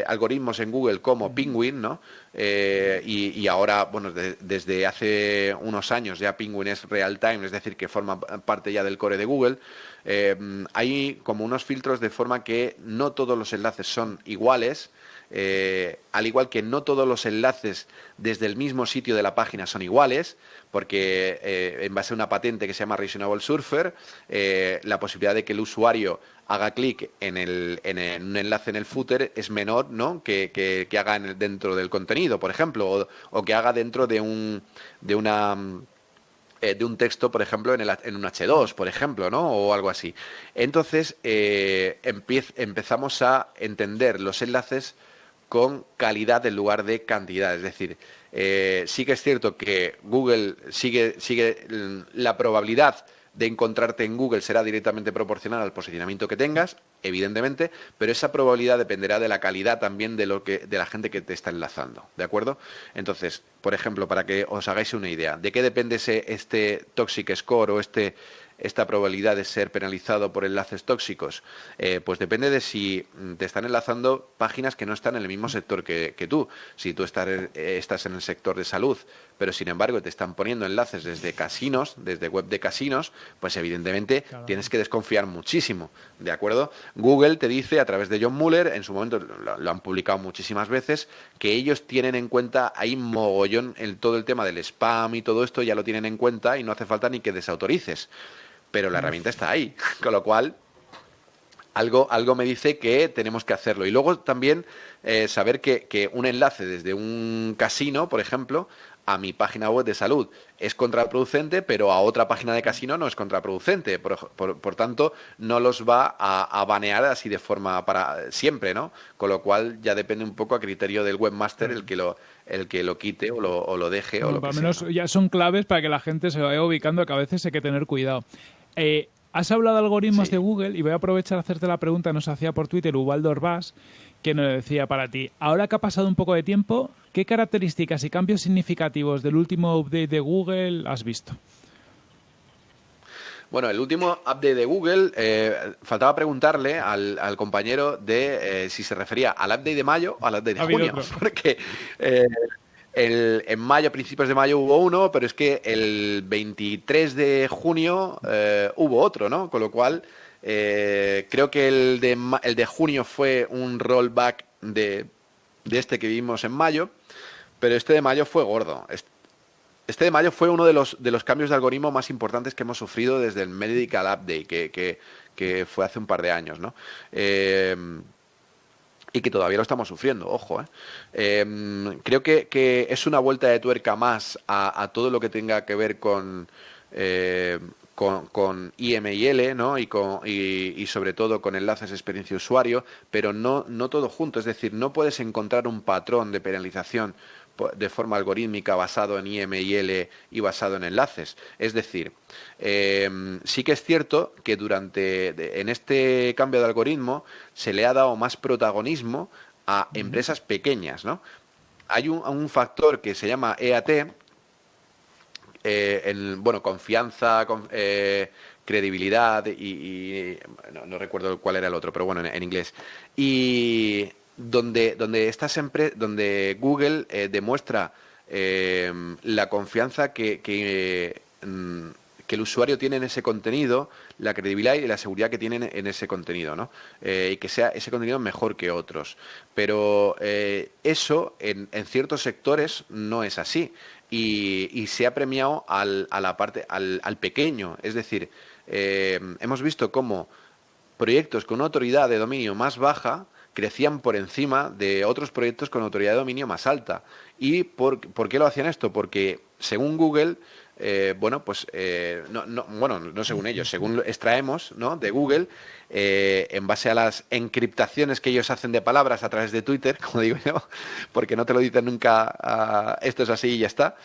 algoritmos en Google como Penguin, ¿no? Eh, y, ahora, bueno, desde hace unos años ya Penguin es real time, es decir, que forma parte ya del core de Google. Eh, hay como unos filtros de forma que no todos los enlaces son iguales, eh, al igual que no todos los enlaces desde el mismo sitio de la página son iguales, porque en base a una patente que se llama Reasonable Surfer, la posibilidad de que el usuario haga clic en, un enlace en el footer es menor ¿no? que, que, haga dentro del contenido, por ejemplo, o, que haga dentro de un, de una eh, de un texto, por ejemplo, en, en, un H2, por ejemplo, ¿no? O algo así. Entonces, eh, empezamos a entender los enlaces con calidad en lugar de cantidad. Es decir, eh, sí que es cierto que Google sigue, sigue la probabilidad de encontrarte en Google será directamente proporcional al posicionamiento que tengas, evidentemente, pero esa probabilidad dependerá de la calidad también de lo que de la gente que te está enlazando, ¿de acuerdo? Entonces, por ejemplo, para que os hagáis una idea, ¿de qué depende ese, este toxic score o este esta probabilidad de ser penalizado por enlaces tóxicos? Eh, pues depende de si te están enlazando páginas que no están en el mismo sector que, tú. Si tú estás, eh, estás, en el sector de salud, pero sin embargo te están poniendo enlaces desde casinos, desde web de casinos, pues evidentemente tienes que desconfiar muchísimo, ¿de acuerdo? Google te dice a través de John Muller, en su momento lo, han publicado muchísimas veces, que ellos tienen en cuenta, hay mogollón, el, todo el tema del spam y todo esto ya lo tienen en cuenta y no hace falta ni que desautorices pero la herramienta está ahí, con lo cual algo, algo me dice que tenemos que hacerlo. Y luego también eh, saber que, un enlace desde un casino, por ejemplo, a mi página web de salud es contraproducente, pero a otra página de casino no es contraproducente. Por, tanto, no los va a, banear así de forma para siempre, ¿no? Con lo cual ya depende un poco a criterio del webmaster el que lo, el que lo quite o lo, deje. o lo al menos ya son claves para que la gente se vaya ubicando, que a veces hay que tener cuidado. Eh, has hablado de algoritmos de Google y voy a aprovechar a hacerte la pregunta que nos hacía por Twitter Ubaldo Orbás, ¿quién lo decía para ti? Ahora que ha pasado un poco de tiempo, ¿qué características y cambios significativos del último update de Google has visto? Bueno, el último update de Google, eh, faltaba preguntarle al, compañero de eh, si se refería al update de mayo o al update de junio, porque eh, en mayo, principios de mayo hubo uno, pero es que el 23 de junio hubo otro, ¿no? Con lo cual, creo que el de, junio fue un rollback de, este que vimos en mayo, pero este de mayo fue gordo. Este de mayo fue uno de los, cambios de algoritmo más importantes que hemos sufrido desde el Medical Update, que, que, fue hace un par de años, ¿no? Eh, y que todavía lo estamos sufriendo, ojo. ¿eh? Eh, creo que, es una vuelta de tuerca más a, todo lo que tenga que ver con, con, con, IMIL ¿no? y, con, y, sobre todo con enlaces experiencia usuario, pero no, no todo junto. Es decir, no puedes encontrar un patrón de penalización de forma algorítmica basado en IMIL y basado en enlaces. Es decir, em, sí que es cierto que durante en este cambio de algoritmo se le ha dado más protagonismo a empresas pequeñas, ¿no? Hay un, factor que se llama EAT, eh, bueno, confianza, eh, credibilidad y, no, recuerdo cuál era el otro, pero bueno, en inglés. Y donde, donde, estas donde Google eh, demuestra eh, la confianza que, mm, que, el usuario tiene en ese contenido, la credibilidad y la seguridad que tiene en ese contenido, ¿no? Eh, y que sea ese contenido mejor que otros. Pero eso en, en, ciertos sectores no es así. Y, y se ha premiado al, a la parte, al, al pequeño. Es decir, hemos visto cómo proyectos con una autoridad de dominio más baja crecían por encima de otros proyectos con autoridad de dominio más alta. ¿Y por, qué lo hacían esto? Porque según Google, eh, bueno, pues eh, no, no, bueno, no según ellos, según extraemos ¿no? de Google, eh, en base a las encriptaciones que ellos hacen de palabras a través de Twitter, como digo yo, porque no te lo dicen nunca, ah, esto es así y ya está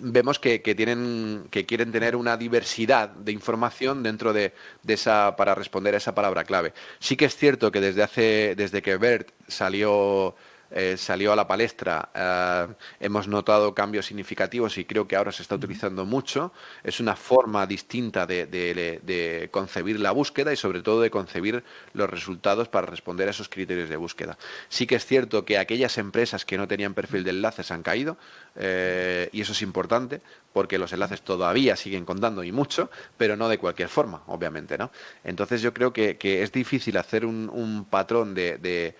vemos que, quieren tener una diversidad de información dentro de, de, esa, para responder a esa palabra clave. Sí que es cierto que desde hace, desde que BERT salió eh, salió a la palestra, eh, hemos notado cambios significativos y creo que ahora se está utilizando mucho. Es una forma distinta de, concebir la búsqueda y sobre todo de concebir los resultados para responder a esos criterios de búsqueda. Sí que es cierto que aquellas empresas que no tenían perfil de enlaces han caído eh, y eso es importante porque los enlaces todavía siguen contando y mucho, pero no de cualquier forma, obviamente. ¿no? Entonces yo creo que, es difícil hacer un, patrón de de,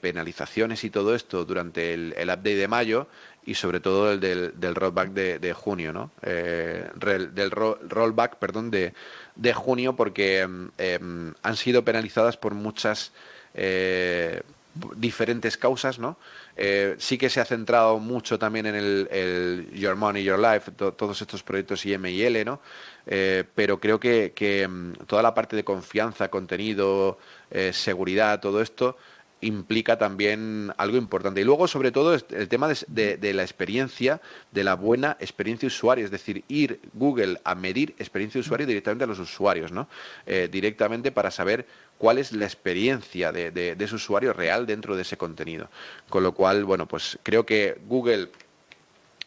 penalizaciones y todo esto durante el, update de mayo y sobre todo el del, rollback de, junio, ¿no? Eh, del rollback, perdón, de, de junio porque em, em, han sido penalizadas por muchas eh, diferentes causas, ¿no? Eh, sí que se ha centrado mucho también en el, Your Money, Your Life, todos estos proyectos IMIL, ¿no? pero creo que, que, em, toda la parte de confianza, contenido, eh, seguridad, todo esto implica también algo importante. Y luego, sobre todo, el tema de, la experiencia, de la buena experiencia usuario, es decir, ir Google a medir experiencia de usuario directamente a los usuarios, ¿no? Eh, directamente para saber cuál es la experiencia de, ese usuario real dentro de ese contenido. Con lo cual, bueno, pues creo que Google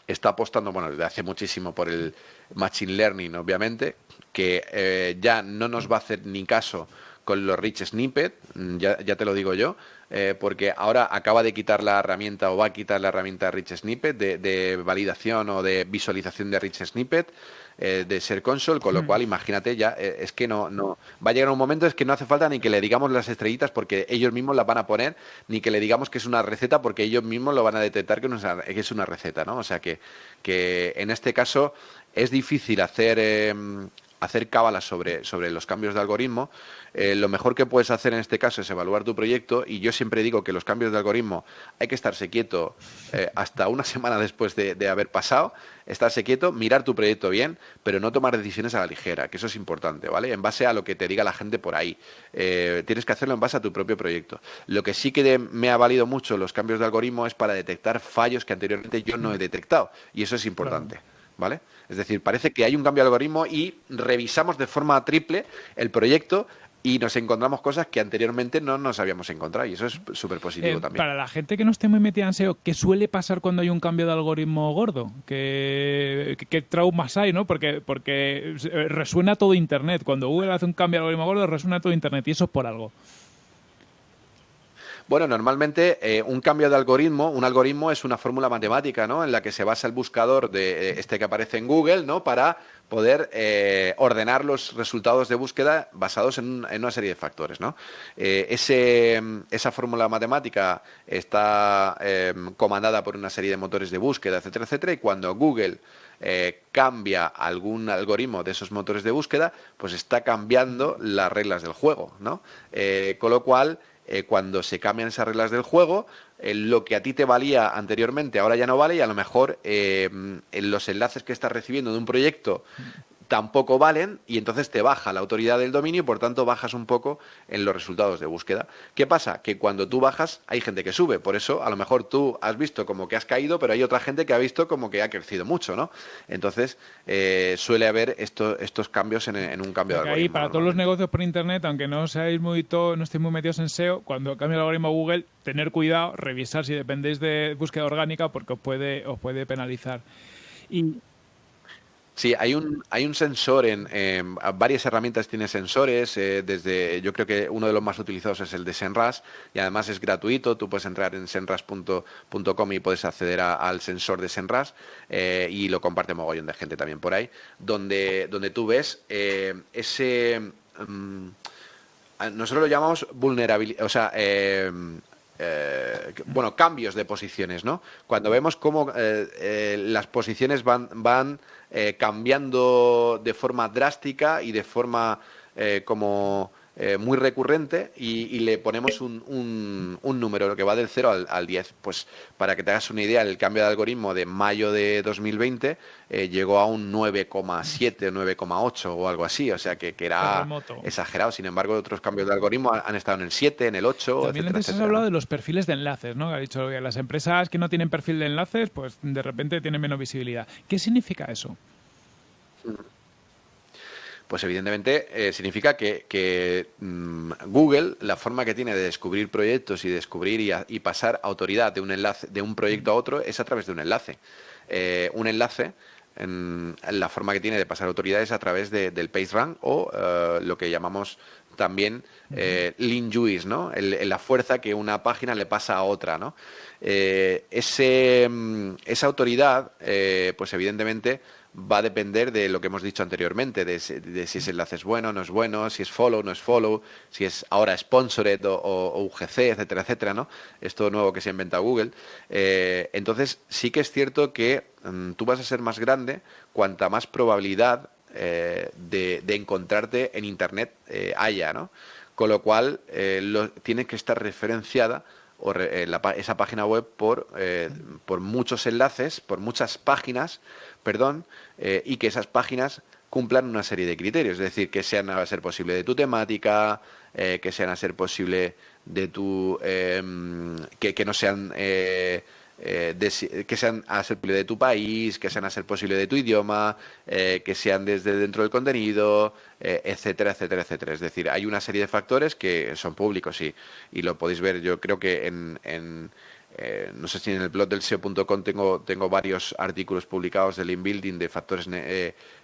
está apostando, bueno, desde hace muchísimo por el Machine Learning, obviamente, que eh, ya no nos va a hacer ni caso con los rich snippet, ya, ya te lo digo yo, eh, porque ahora acaba de quitar la herramienta o va a quitar la herramienta rich snippet de, validación o de visualización de rich snippet. Eh, de ser console, con lo hmm. cual imagínate ya, eh, es que no, no, va a llegar un momento es que no hace falta ni que le digamos las estrellitas porque ellos mismos las van a poner, ni que le digamos que es una receta porque ellos mismos lo van a detectar que, que es una receta, ¿no? O sea que, que en este caso es difícil hacer em, hacer cábalas sobre, sobre los cambios de algoritmo, eh, lo mejor que puedes hacer en este caso es evaluar tu proyecto y yo siempre digo que los cambios de algoritmo hay que estarse quieto eh, hasta una semana después de, haber pasado, estarse quieto, mirar tu proyecto bien, pero no tomar decisiones a la ligera, que eso es importante, ¿vale? En base a lo que te diga la gente por ahí. Eh, tienes que hacerlo en base a tu propio proyecto. Lo que sí que me ha valido mucho los cambios de algoritmo es para detectar fallos que anteriormente yo no he detectado y eso es importante. ¿vale? Es decir, parece que hay un cambio de algoritmo y revisamos de forma triple el proyecto y nos encontramos cosas que anteriormente no nos habíamos encontrado y eso es súper positivo Eh, también. Para la gente que no esté muy metida en SEO, ¿qué suele pasar cuando hay un cambio de algoritmo gordo? ¿Qué, qué- qué traumas hay, no? Porque, porque eh, resuena todo Internet. Cuando Google hace un cambio de algoritmo gordo, resuena todo Internet y eso es por algo. Bueno, normalmente eh, un cambio de algoritmo, un algoritmo es una fórmula matemática, ¿no? En la que se basa el buscador de eh, este que aparece en Google, ¿no? Para poder eh, ordenar los resultados de búsqueda basados en, un- en una serie de factores, ¿no? Esa fórmula matemática está eh, comandada por una serie de motores de búsqueda, etcétera, etcétera, y cuando Google cambia algún algoritmo de esos motores de búsqueda, pues está cambiando las reglas del juego, ¿no? Con lo cual, eh, cuando se cambian esas reglas del juego, eh, lo que a ti te valía anteriormente ahora ya no vale y a lo mejor eh, en los enlaces que estás recibiendo de un proyecto tampoco valen y entonces te baja la autoridad del dominio y por tanto bajas un poco en los resultados de búsqueda. ¿Qué pasa? Que cuando tú bajas hay gente que sube, por eso a lo mejor tú has visto como que has caído, pero hay otra gente que ha visto como que ha crecido mucho, ¿no? Entonces eh, suele haber esto- estos cambios en, en un cambio de algoritmo. para todos los negocios por Internet, aunque no seáis muy to- no estéis muy metidos en SEO, cuando cambia el algoritmo Google, tener cuidado, revisar si dependéis de búsqueda orgánica porque os puede, os puede penalizar. Y Sí, hay un, hay un sensor en, varias herramientas tiene sensores, eh, desde yo creo que uno de los más utilizados es el de Senras y además es gratuito, tú puedes entrar en senras.com y puedes acceder al sensor de Senras eh, y lo comparte mogollón de gente también por ahí, donde, donde tú ves eh, ese... mm, nosotros lo llamamos vulnerabilidad, o sea, que- bueno, cambios de posiciones, ¿no? Cuando vemos cómo las posiciones van, van eh, cambiando de forma drástica y de forma eh, como eh, muy recurrente y, y le ponemos un, un- un número que va del 0 al, al 10. Pues para que te hagas una idea, el cambio de algoritmo de mayo de 2020 eh, llegó a un 9,7 9,8 o algo así, o sea que, que era Terremoto. exagerado. Sin embargo, otros cambios de algoritmo han, han estado en el 7, en el 8, también etcétera, antes has hablado de los perfiles de enlaces, ¿no? Ha dicho que las empresas que no tienen perfil de enlaces, pues de repente tienen menos visibilidad. ¿Qué significa eso? Pues evidentemente eh, significa que, que, mm, Google, la forma que tiene de descubrir proyectos y descubrir y, a- y pasar autoridad de un enlace, de un proyecto a otro, es a través de un enlace. Eh, un enlace, en, la forma que tiene de pasar autoridad es a través de- del PageRank o eh, lo que llamamos también eh, ¿no? El- el- la fuerza que una página le pasa a otra, ¿no? Eh, ese, mm, esa autoridad, eh, pues evidentemente va a depender de lo que hemos dicho anteriormente, de, si- ese enlace es bueno, no es bueno, si es follow, no es follow, si es ahora sponsored o, o- UGC, etcétera, etcétera, ¿no? Esto nuevo que se ha inventado Google. Eh, entonces, sí que es cierto que mm, tú vas a ser más grande cuanta más probabilidad eh, de, encontrarte en Internet eh, haya, ¿no? Con lo cual, lo- tiene que estar referenciada o re- eh, la esa página web por, eh, por muchos enlaces, por muchas páginas, perdón, eh, y que esas páginas cumplan una serie de criterios, es decir, que sean a ser posible de tu temática, eh, que sean a ser posible de tu, eh, que, que no sean eh, que sean a ser posible de tu país, que sean a ser posible de tu idioma, eh, que sean desde dentro del contenido, eh, etcétera, etcétera, etcétera. Es decir, hay una serie de factores que son públicos y, y lo podéis ver. Yo creo que en, en, no sé si en el blog del SEO.com tengo, tengo varios artículos publicados del inbuilding de factores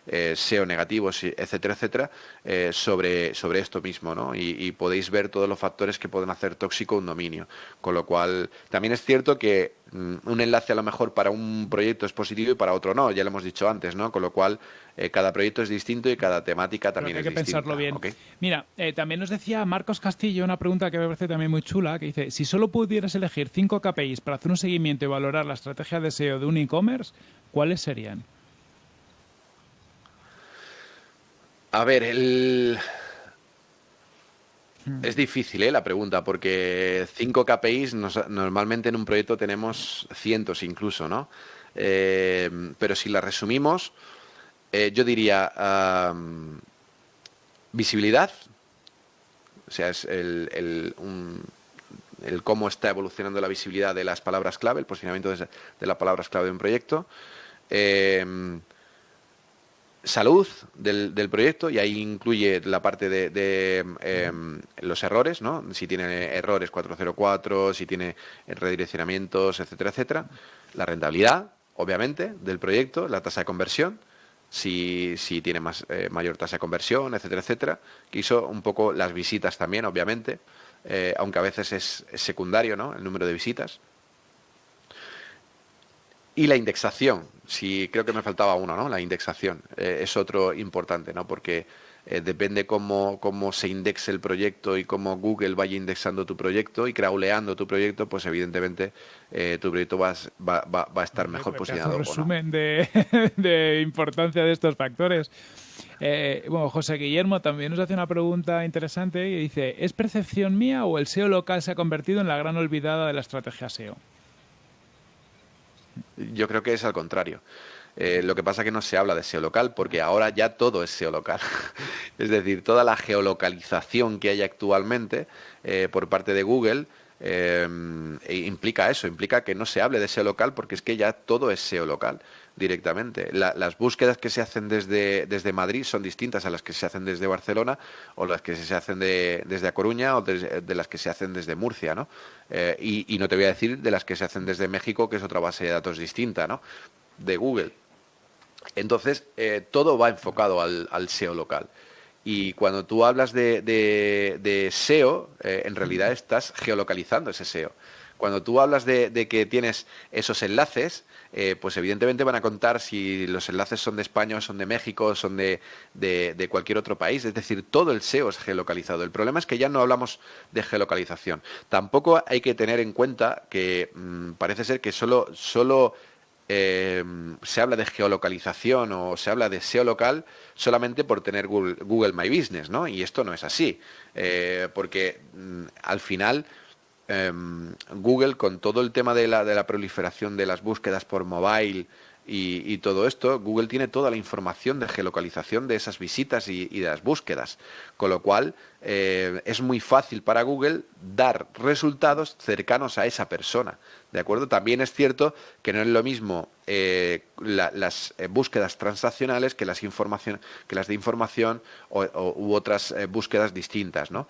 eh, SEO negativos, etcétera, etcétera, eh, sobre, sobre esto mismo, ¿no? Y, y podéis ver todos los factores que pueden hacer tóxico un dominio. Con lo cual, también es cierto que mm, un enlace a lo mejor para un proyecto es positivo y para otro no, ya lo hemos dicho antes, ¿no? Con lo cual, eh, cada proyecto es distinto y cada temática también hay que es distinta. pensarlo bien. Mira, eh, también nos decía Marcos Castillo una pregunta que me parece también muy chula, que dice, si solo pudieras elegir cinco KPIs para hacer un seguimiento y valorar la estrategia de SEO de un e-commerce, ¿cuáles serían? A ver, el... Es difícil ¿eh? la pregunta, porque cinco KPIs nos- normalmente en un proyecto tenemos cientos incluso, ¿no? Eh, pero si la resumimos, eh, yo diría visibilidad, o sea, es el, el- un- el cómo está evolucionando la visibilidad de las palabras clave, el posicionamiento de, de las palabras clave de un proyecto. Salud del, del, proyecto y ahí incluye la parte de, em, los errores, ¿no? Si tiene errores 404, si tiene redireccionamientos, etcétera, etcétera. La rentabilidad, obviamente, del proyecto, la tasa de conversión, si, si tiene más, eh, mayor tasa de conversión, etcétera, etcétera. Que hizo un poco las visitas también, obviamente, eh, aunque a veces es, es secundario, ¿no? El número de visitas. Y la indexación, si creo que me faltaba uno, ¿no? La indexación eh, es otro importante, ¿no? Porque eh, depende cómo, cómo se indexe el proyecto y cómo Google vaya indexando tu proyecto y crawleando tu proyecto, pues evidentemente eh, tu proyecto va, va, va, a estar mejor posicionado. Un resumen de, de, importancia de estos factores. bueno, José Guillermo también nos hace una pregunta interesante y dice, ¿es percepción mía o el SEO local se ha convertido en la gran olvidada de la estrategia SEO? Yo creo que es al contrario. Eh, lo que pasa es que no se habla de SEO local porque ahora ya todo es SEO local. es decir, toda la geolocalización que hay actualmente eh, por parte de Google eh, implica eso, implica que no se hable de SEO local porque es que ya todo es SEO local directamente. las búsquedas que se hacen desde, desde Madrid son distintas a las que se hacen desde Barcelona o las que se hacen desde A Coruña o de, las que se hacen desde Murcia, ¿no? Eh, y, no te voy a decir de las que se hacen desde México, que es otra base de datos distinta, ¿no? De Google. Entonces, eh, todo va enfocado al, SEO local. Y cuando tú hablas de, SEO, eh, en realidad estás geolocalizando ese SEO. Cuando tú hablas de, que tienes esos enlaces, eh, pues evidentemente van a contar si los enlaces son de España, son de México, son de, cualquier otro país. Es decir, todo el SEO es geolocalizado. El problema es que ya no hablamos de geolocalización. Tampoco hay que tener en cuenta que mm, parece ser que solo, solo eh, se habla de geolocalización o se habla de SEO local solamente por tener Google, My Business, ¿no? Y esto no es así, eh, porque mm, al final Em, Google, con todo el tema de la, de la proliferación de las búsquedas por mobile y, todo esto, Google tiene toda la información de geolocalización de esas visitas y, de las búsquedas, con lo cual eh, es muy fácil para Google dar resultados cercanos a esa persona. ¿De acuerdo? También es cierto que no es lo mismo eh, las eh, búsquedas transaccionales que las, que las de información o, u otras búsquedas distintas, ¿no?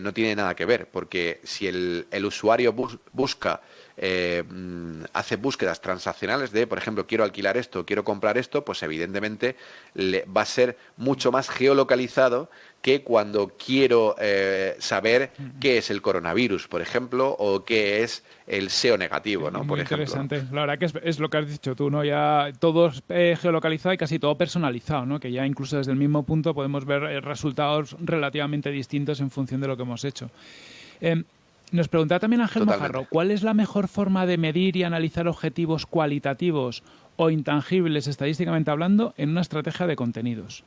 no tiene nada que ver, porque si el, el usuario busca eh, mm, hace búsquedas transaccionales de, por ejemplo, quiero alquilar esto, quiero comprar esto, pues evidentemente le, va a ser mucho más geolocalizado que cuando quiero eh, saber qué es el coronavirus, por ejemplo, o qué es el SEO negativo, ¿no? Muy interesante. La verdad que es, lo que has dicho tú, ¿no? Ya todo es eh, geolocalizado y casi todo personalizado, ¿no? Que ya incluso desde el mismo punto podemos ver resultados relativamente distintos en función de lo que hemos hecho. Em, nos preguntaba también Ángel Mojarro, ¿cuál es la mejor forma de medir y analizar objetivos cualitativos o intangibles, estadísticamente hablando, en una estrategia de contenidos?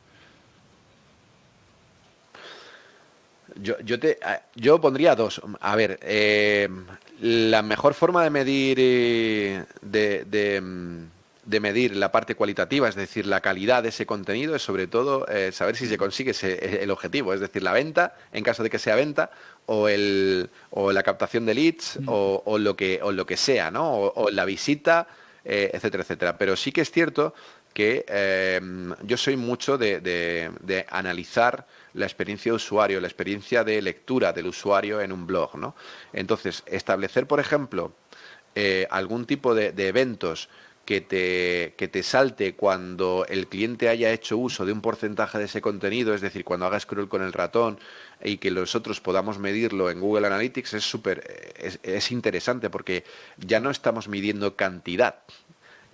Yo, te, yo pondría dos. A ver, eh, la mejor forma de medir eh, de, de, medir la parte cualitativa, es decir, la calidad de ese contenido, es sobre todo eh, saber si se consigue el objetivo, es decir, la venta, en caso de que sea venta, o, el, o la captación de leads o, lo que, o lo que sea, ¿no? O, la visita, eh, etcétera, etcétera. Pero sí que es cierto que em, yo soy mucho de, de, analizar la experiencia de usuario, la experiencia de lectura del usuario en un blog, ¿no? Entonces, establecer, por ejemplo, eh, algún tipo de, eventos que te, que te salte cuando el cliente haya hecho uso de un porcentaje de ese contenido, es decir, cuando haga scroll con el ratón y que nosotros podamos medirlo en Google Analytics es súper es, es interesante porque ya no estamos midiendo cantidad,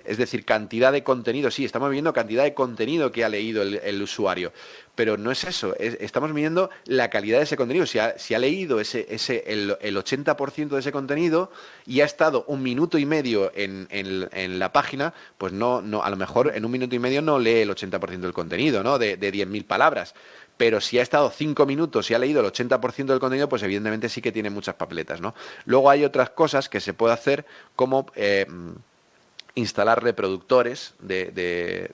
es decir, cantidad de contenido, sí, estamos midiendo cantidad de contenido que ha leído el, usuario, pero no es eso, estamos midiendo la calidad de ese contenido. Si ha, leído ese, el, 80% de ese contenido y ha estado un minuto y medio en, la página, pues no, a lo mejor en un minuto y medio no lee el 80% del contenido, ¿no? De, de 10.000 palabras pero si ha estado cinco minutos y ha leído el 80% del contenido, pues evidentemente sí que tiene muchas papeletas, ¿no? Luego hay otras cosas que se puede hacer como eh, instalar reproductores de,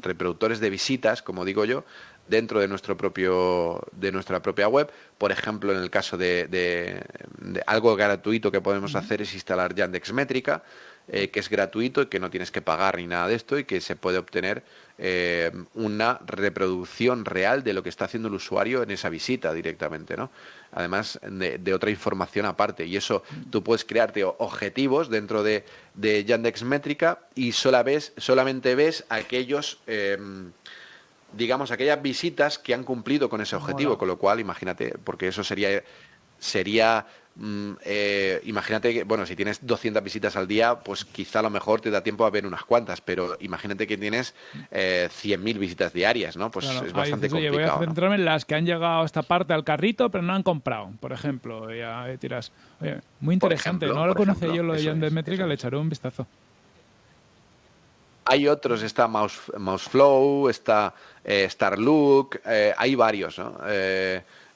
reproductores de visitas, como digo yo, dentro de nuestro propio de nuestra propia web. Por ejemplo, en el caso de, algo gratuito que podemos hacer es instalar Yandex Métrica. eh, que es gratuito y que no tienes que pagar ni nada de esto y que se puede obtener eh, una reproducción real de lo que está haciendo el usuario en esa visita directamente, ¿no? Además de, otra información aparte. Y eso tú puedes crearte objetivos dentro de, de Yandex Métrica y ves, solamente ves aquellos em, digamos, aquellas visitas que han cumplido con ese objetivo, con lo cual, imagínate, porque eso sería, sería mm, eh, imagínate que, bueno, si tienes 200 visitas al día, pues quizá a lo mejor te da tiempo a ver unas cuantas, pero imagínate que tienes eh, 100.000 visitas diarias, ¿no? Pues es bastante complicado. voy a centrarme en las que han llegado a esta parte al carrito, pero no han comprado, por ejemplo. Ya tiras. muy interesante, no lo conoce yo lo de Yandel Métrica, le echaré un vistazo. Hay otros, está Mouse, Mouseflow, está eh, Starlook, eh, hay varios, ¿no?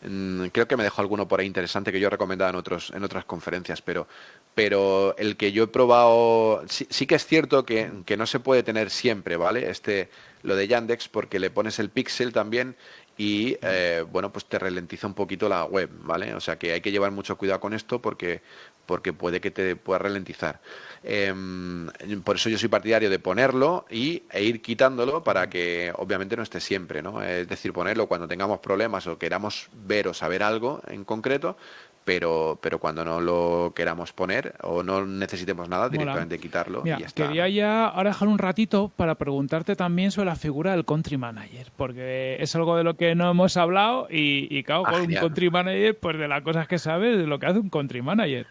Creo que me dejó alguno por ahí interesante que yo he recomendado en, otros, en otras conferencias, pero, pero el que yo he probado, sí, que es cierto que, que, no se puede tener siempre, ¿vale? Este, lo de Yandex, porque le pones el pixel también y eh, bueno, pues te ralentiza un poquito la web, ¿vale? O sea que hay que llevar mucho cuidado con esto porque, porque puede que te pueda ralentizar. Em, por eso yo soy partidario de ponerlo y, e ir quitándolo para que obviamente no esté siempre, ¿no? Es decir, ponerlo cuando tengamos problemas o queramos ver o saber algo en concreto, pero, pero cuando no lo queramos poner o no necesitemos nada, directamente quitarlo y ya está. Quería ya ahora dejar un ratito para preguntarte también sobre la figura del country manager, porque es algo de lo que no hemos hablado y, y claro, con un country manager, pues de las cosas que sabes, de lo que hace un country manager.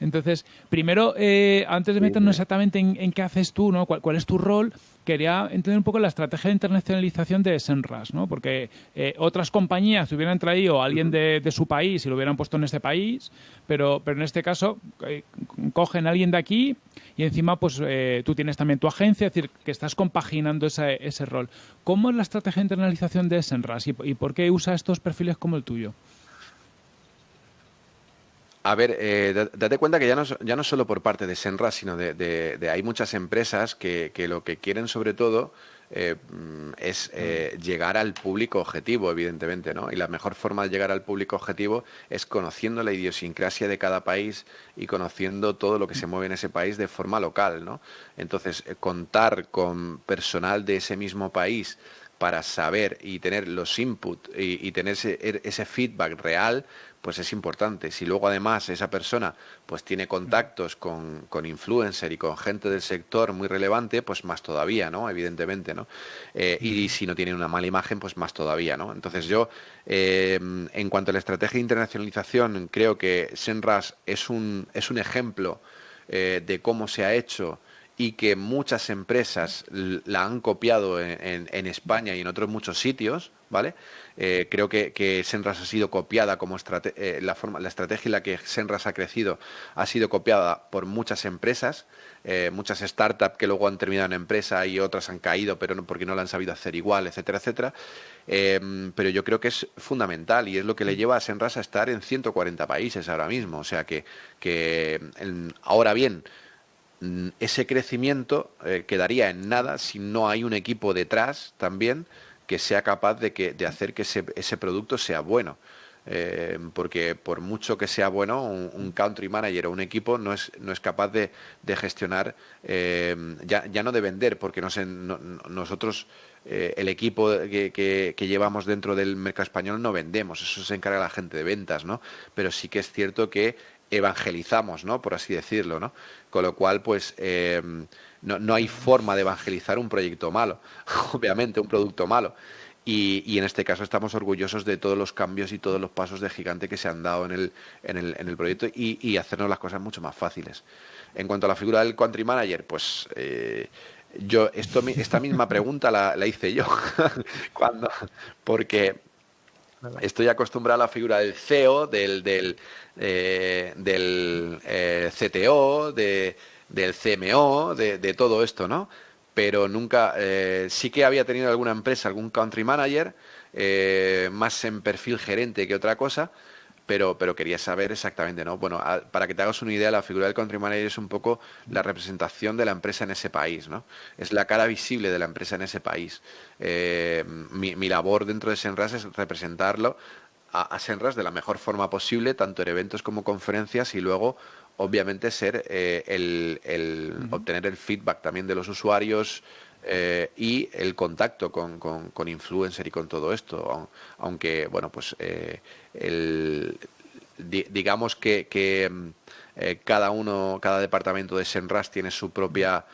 Entonces, primero, eh, antes de meternos exactamente en, qué haces tú, ¿no? ¿Cuál, es tu rol? Quería entender un poco la estrategia de internacionalización de Senras, ¿no? Porque eh, otras compañías hubieran traído a alguien de, su país y lo hubieran puesto en este país, pero, pero en este caso eh, cogen a alguien de aquí y encima pues tú tienes también tu agencia, es decir, que estás compaginando ese, ese rol. ¿Cómo es la estrategia de internalización de Senras y por qué usa estos perfiles como el tuyo? A ver, eh, date cuenta que ya no, ya no solo por parte de Senra, sino de, hay muchas empresas que, lo que quieren sobre todo eh, es eh, llegar al público objetivo, evidentemente, ¿no? Y la mejor forma de llegar al público objetivo es conociendo la idiosincrasia de cada país y conociendo todo lo que se mueve en ese país de forma local, ¿no? Entonces, contar con personal de ese mismo país para saber y tener los inputs y, tener ese, ese feedback real, pues es importante. Si luego además esa persona pues tiene contactos con, con influencer y con gente del sector muy relevante, pues más todavía, ¿no? Evidentemente, ¿no? Eh, y si no tiene una mala imagen, pues más todavía, ¿no? Entonces yo, eh, en cuanto a la estrategia de internacionalización, creo que Senras es un, es un ejemplo eh, de cómo se ha hecho y que muchas empresas la han copiado en, en, España y en otros muchos sitios, ¿vale? Eh, creo que, que, Senras ha sido copiada como eh, la, forma, la estrategia en la que Senras ha crecido ha sido copiada por muchas empresas, eh, muchas startups que luego han terminado en empresa y otras han caído, pero no porque no la han sabido hacer igual, etcétera, etcétera. pero yo creo que es fundamental y es lo que le lleva a Senras a estar en 140 países ahora mismo. O sea que, que ahora bien, Mm, ese crecimiento eh, quedaría en nada si no hay un equipo detrás también que sea capaz de, que, de hacer que ese, ese producto sea bueno. Eh, porque por mucho que sea bueno, un, country manager o un equipo no es, no es capaz de, de gestionar, eh, ya, ya, no de vender, porque no nosotros, el equipo que, que, que, llevamos dentro del mercado español no vendemos, eso se encarga la gente de ventas, ¿no? Pero sí que es cierto que evangelizamos, ¿no? Por así decirlo, ¿no? Con lo cual, pues, eh, no, no, hay forma de evangelizar un proyecto malo, obviamente, un producto malo. Y, y, en este caso estamos orgullosos de todos los cambios y todos los pasos de gigante que se han dado en el, en el, en el proyecto y, y, hacernos las cosas mucho más fáciles. En cuanto a la figura del country manager, pues eh, yo esto, esta misma pregunta la, la hice yo cuando porque estoy acostumbrado a la figura del CEO, del, del, eh, del eh, CTO, de, del CMO, de, todo esto, ¿no? Pero nunca, eh, sí que había tenido alguna empresa, algún country manager, más en perfil gerente que otra cosa, pero, pero quería saber exactamente, ¿no? Bueno, para que te hagas una idea, la figura del country manager es un poco la representación de la empresa en ese país, ¿no? Es la cara visible de la empresa en ese país. Eh, mi, mi, labor dentro de Senras es representarlo a, a, Senras de la mejor forma posible, tanto en eventos como conferencias, y luego obviamente ser el, obtener el feedback también de los usuarios, eh, y el contacto con, con, influencer y con todo esto. Aunque, bueno, pues eh, digamos que, mm, eh, cada uno, cada departamento de Senras tiene su propia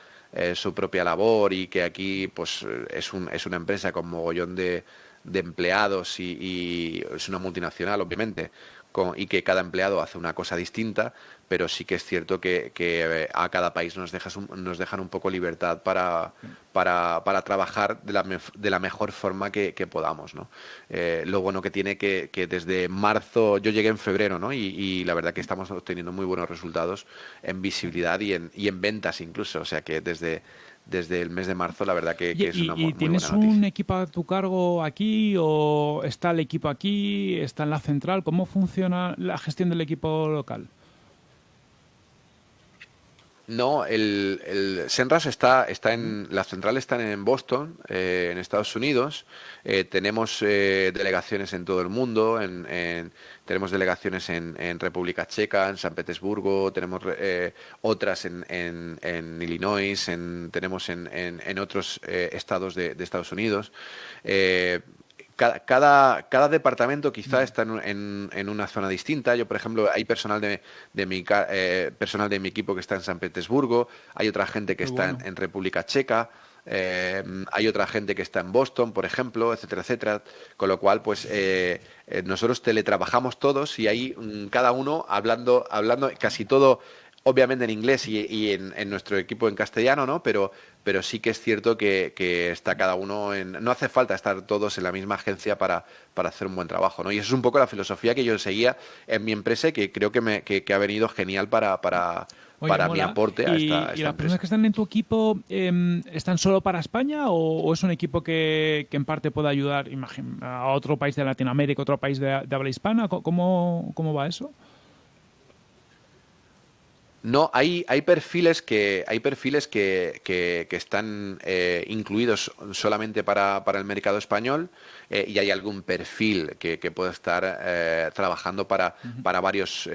su propia labor y que aquí pues es, un, es una empresa con mogollón de, empleados y, es una multinacional obviamente y que cada empleado hace una cosa distinta, pero sí que es cierto que, eh, a cada país nos, nos dejan un poco libertad para, para, trabajar de la, de la, mejor forma que, podamos. ¿no? Eh, lo bueno que tiene que, que desde marzo, yo llegué en febrero ¿no? y, la verdad que estamos obteniendo muy buenos resultados en visibilidad y en, y en ventas incluso, o sea que desde desde el mes de marzo, la verdad que, es una muy, ¿Y tienes un equipo a tu cargo aquí o está el equipo aquí, está en la central? ¿Cómo funciona la gestión del equipo local? No, el, el Senras está, está en, la central está en Boston, eh, en Estados Unidos. Eh, tenemos eh, delegaciones en todo el mundo, en, tenemos delegaciones en, República Checa, en San Petersburgo, tenemos otras en, en, Illinois, tenemos en, otros estados de, de Estados Unidos cada, cada, departamento quizá está en, en, una zona distinta. Yo, por ejemplo, hay personal de, de mi, eh, personal de mi equipo que está en San Petersburgo, hay otra gente que está en, República Checa, eh, hay otra gente que está en Boston, por ejemplo, etcétera, etcétera. Con lo cual, pues eh, nosotros teletrabajamos todos y ahí mm, cada uno hablando, hablando casi todo obviamente en inglés y, en, nuestro equipo en castellano, ¿no? Pero, pero sí que es cierto que, está cada uno en... No hace falta estar todos en la misma agencia para, para hacer un buen trabajo, ¿no? Y eso es un poco la filosofía que yo seguía en mi empresa y que creo que, me, que, ha venido genial para... para para mi aporte a esta, ¿Y, las personas que están en tu equipo em, están solo para España o, es un equipo que, en parte puede ayudar a otro país de Latinoamérica, otro país de, de habla hispana? ¿Cómo, ¿Cómo va eso? No, hay, hay perfiles que hay perfiles que, que, están eh, incluidos solamente para, para, el mercado español eh, y hay algún perfil que, que puede estar eh, trabajando para, para varios,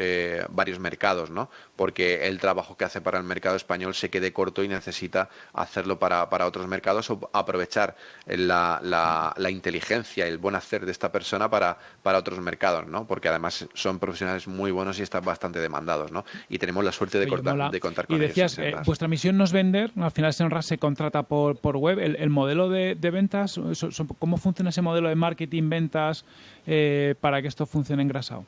varios mercados, ¿no? Porque el trabajo que hace para el mercado español se quede corto y necesita hacerlo para, para otros mercados o aprovechar la, la, la, inteligencia y el buen hacer de esta persona para, para otros mercados, ¿no? Porque además son profesionales muy buenos y están bastante demandados, ¿no? Y tenemos la suerte de, contar con Y decías, eh, vuestra misión no es vender, al final Senras se contrata por, por web. ¿El, modelo de, ventas, cómo funciona ese modelo de marketing, ventas, eh, para que esto funcione engrasado?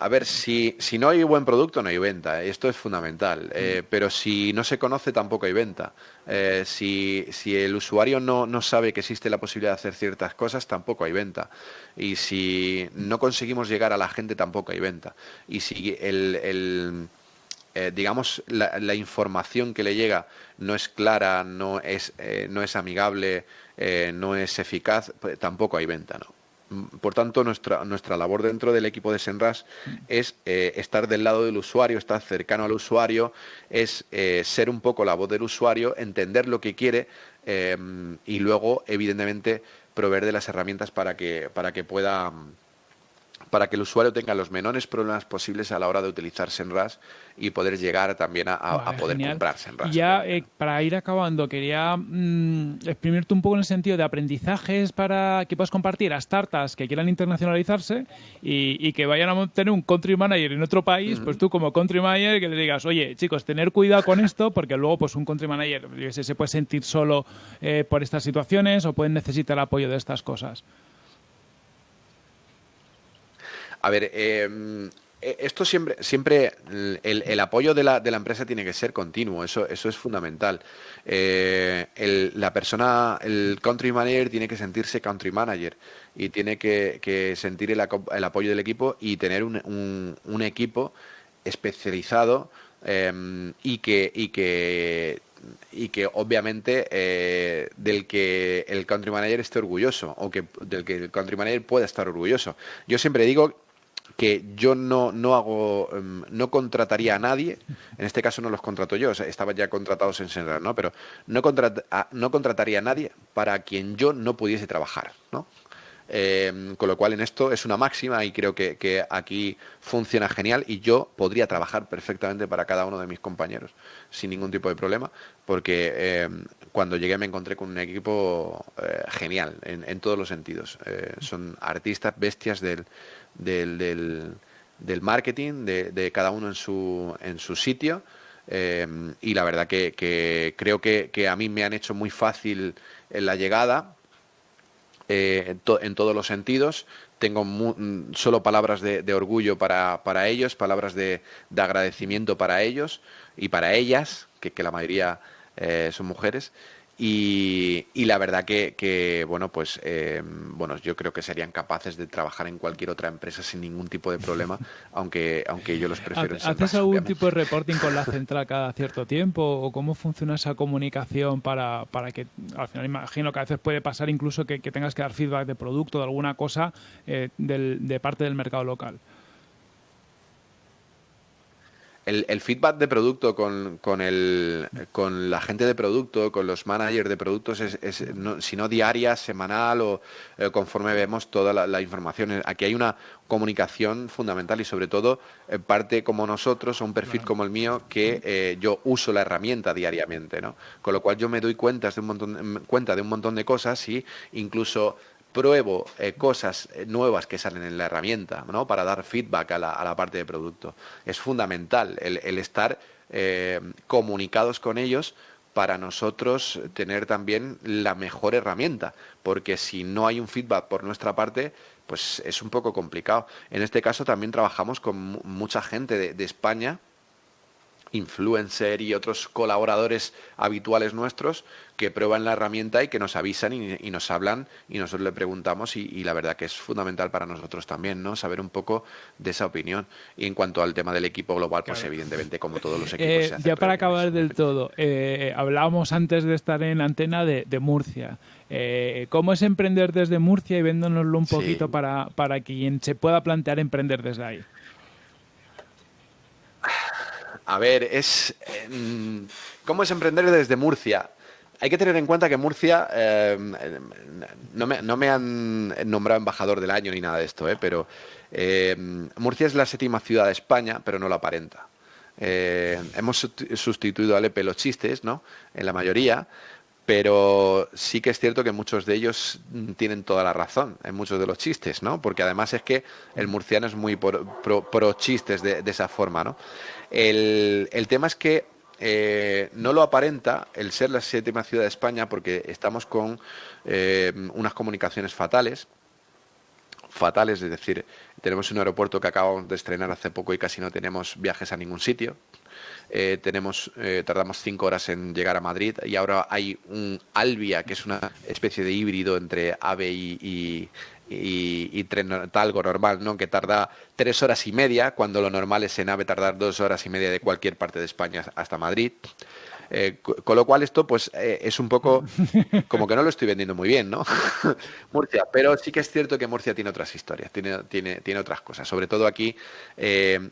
A ver, si, si no hay buen producto, no hay venta. ¿eh? Esto es fundamental. Eh, mm. pero si no se conoce, tampoco hay venta. Eh, si, si, el usuario no, no, sabe que existe la posibilidad de hacer ciertas cosas, tampoco hay venta. Y si no conseguimos llegar a la gente, tampoco hay venta. Y si el, el digamos, la, la, información que le llega no es clara, no es, no es amigable, no es eficaz, pues tampoco hay venta, ¿no? Por tanto, nuestra, nuestra labor dentro del equipo de Senras es eh, estar del lado del usuario, estar cercano al usuario, es eh, ser un poco la voz del usuario, entender lo que quiere eh, y luego, evidentemente, proveer de las herramientas para que, para que pueda para que el usuario tenga los menores problemas posibles a la hora de utilizar Senras y poder llegar también a, poder comprar Senras. Ya, eh, para ir acabando, quería mm, exprimirte un poco en el sentido de aprendizajes para que puedas compartir a startups que quieran internacionalizarse y, que vayan a tener un country manager en otro país, pues tú como country manager que le digas, oye, chicos, tener cuidado con esto porque luego pues un country manager se puede sentir solo eh, por estas situaciones o pueden necesitar apoyo de estas cosas. A ver, em, e, esto siempre, siempre el, apoyo de la, de la, empresa tiene que ser continuo, eso, eso es fundamental. Eh, la persona, el country manager tiene que sentirse country manager y tiene que, sentir el, apoyo del equipo y tener un, un, equipo especializado em, y que, y que y que obviamente eh, del que el country manager esté orgulloso o que del que el country manager pueda estar orgulloso. Yo siempre digo que yo no, no hago, em, no contrataría a nadie, en este caso no los contrato yo, estaban ya contratados en Senra, ¿no? Pero no, no contrataría a nadie para quien yo no pudiese trabajar, ¿no? Eh, con lo cual en esto es una máxima y creo que, aquí funciona genial y yo podría trabajar perfectamente para cada uno de mis compañeros sin ningún tipo de problema porque eh, cuando llegué me encontré con un equipo eh, genial en, todos los sentidos. son artistas bestias del, del, del, marketing, de, cada uno en su, en su sitio. y la verdad que, creo que, a mí me han hecho muy fácil la llegada eh, en, todos los sentidos. Tengo mm, solo palabras de, orgullo para, para, ellos, palabras de, de, agradecimiento para ellos y para ellas, que, que la mayoría eh, son mujeres. Y, la verdad que, bueno, pues eh, bueno, yo creo que serían capaces de trabajar en cualquier otra empresa sin ningún tipo de problema, aunque, aunque yo los prefiero. ¿Haces algún tipo de reporting con la central cada cierto tiempo? ¿O cómo funciona esa comunicación para, para que, al final imagino que a veces puede pasar incluso que, tengas que dar feedback de producto, de alguna cosa eh, de parte del mercado local? El, feedback de producto con, con, el, con la gente de producto, con los managers de productos, es, si no diaria, semanal o eh, conforme vemos toda la, información. Aquí hay una comunicación fundamental y sobre todo eh, parte como nosotros, un perfil como el mío, que eh, yo uso la herramienta diariamente. ¿no? Con lo cual yo me doy cuenta de un montón, cuenta de un montón de cosas y incluso pruebo eh, cosas eh, nuevas que salen en la herramienta, ¿no? Para dar feedback a la, a la parte de producto. Es fundamental el, estar eh, comunicados con ellos para nosotros tener también la mejor herramienta, porque si no hay un feedback por nuestra parte, pues es un poco complicado. En este caso también trabajamos con mucha gente de España influencer y otros colaboradores habituales nuestros que prueban la herramienta y que nos avisan y, nos hablan y nosotros le preguntamos y, la verdad que es fundamental para nosotros también, ¿no? Saber un poco de esa opinión. Y en cuanto al tema del equipo global, pues evidentemente como todos los equipos. Eh, ya para acabar del todo, eh, hablábamos antes de estar en antena de, Murcia. Eh, ¿Cómo es emprender desde Murcia y véndonoslo un poquito para, para quien se pueda plantear emprender desde ahí? A ver, es. ¿Cómo es emprender desde Murcia? Hay que tener en cuenta que Murcia. Em, no, me, han nombrado embajador del año ni nada de esto, ¿eh? pero. Em, Murcia es la séptima ciudad de España, pero no lo aparenta. Eh, hemos sustituido a Lepe los chistes, ¿no? En la mayoría pero sí que es cierto que muchos de ellos tienen toda la razón en muchos de los chistes, ¿no? Porque además es que el murciano es muy pro, chistes de, esa forma, ¿no? El, tema es que eh, no lo aparenta el ser la séptima ciudad de España porque estamos con eh, unas comunicaciones fatales, fatales, es decir, tenemos un aeropuerto que acabamos de estrenar hace poco y casi no tenemos viajes a ningún sitio. Eh, tenemos, eh, tardamos cinco horas en llegar a Madrid y ahora hay un Albia, que es una especie de híbrido entre AVE y, y, tren talgo normal, ¿no? que tarda tres horas y media, cuando lo normal es en AVE tardar dos horas y media de cualquier parte de España hasta Madrid. Eh, con lo cual esto pues es un poco como que no lo estoy vendiendo muy bien, ¿no? Murcia, pero sí que es cierto que Murcia tiene otras historias, tiene, tiene, tiene otras cosas. Sobre todo aquí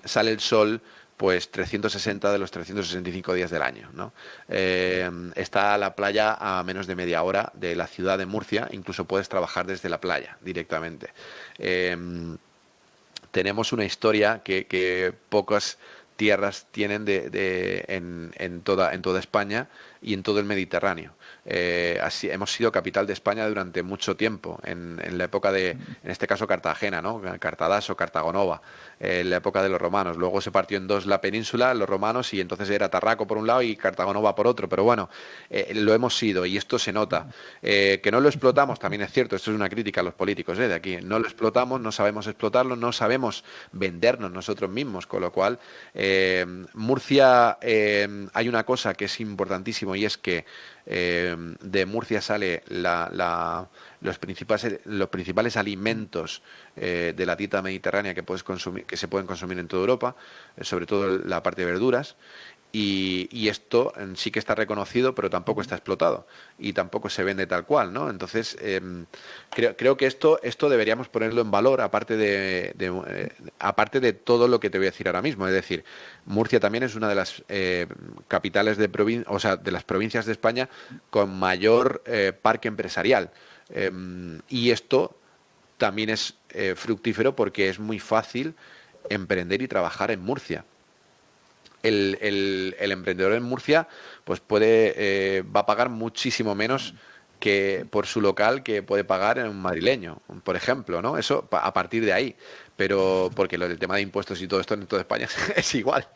sale el sol pues 360 de los 365 días del año. Eh, está la playa a menos de media hora de la ciudad de Murcia, incluso puedes trabajar desde la playa directamente. Eh, tenemos una historia que, pocas tierras tienen de, en toda España y en todo el Mediterráneo. Eh, así, hemos sido capital de España durante mucho tiempo, en, la época de, en este caso, Cartagena, ¿no? Cartadas o Cartagonova, en la época de los romanos. Luego se partió en dos la península, los romanos, y entonces era Tarraco por un lado y Cartagonova por otro. Pero bueno, eh, lo hemos sido y esto se nota. Eh, que no lo explotamos, también es cierto, esto es una crítica a los políticos de aquí. No lo explotamos, no sabemos explotarlo, no sabemos vendernos nosotros mismos, con lo cual, Murcia, hay una cosa que es importantísimo y es que eh, de Murcia sale los, principales, los principales alimentos eh, de la dieta mediterránea que, puedes consumir, que se pueden consumir en toda Europa, eh, sobre todo la parte de verduras. Y, esto sí que está reconocido, pero tampoco está explotado y tampoco se vende tal cual, ¿no? Entonces, em, creo, que esto, deberíamos ponerlo en valor, aparte de, eh, aparte de todo lo que te voy a decir ahora mismo. Es decir, Murcia también es una de las eh, capitales de provincia, o sea, de las provincias de España con mayor eh, parque empresarial. Em, y esto también es fructífero porque es muy fácil emprender y trabajar en Murcia. El, emprendedor en Murcia pues puede eh, va a pagar muchísimo menos que por su local que puede pagar en un madrileño, por ejemplo, ¿no? Eso a partir de ahí. Pero porque lo del tema de impuestos y todo esto en toda España es igual.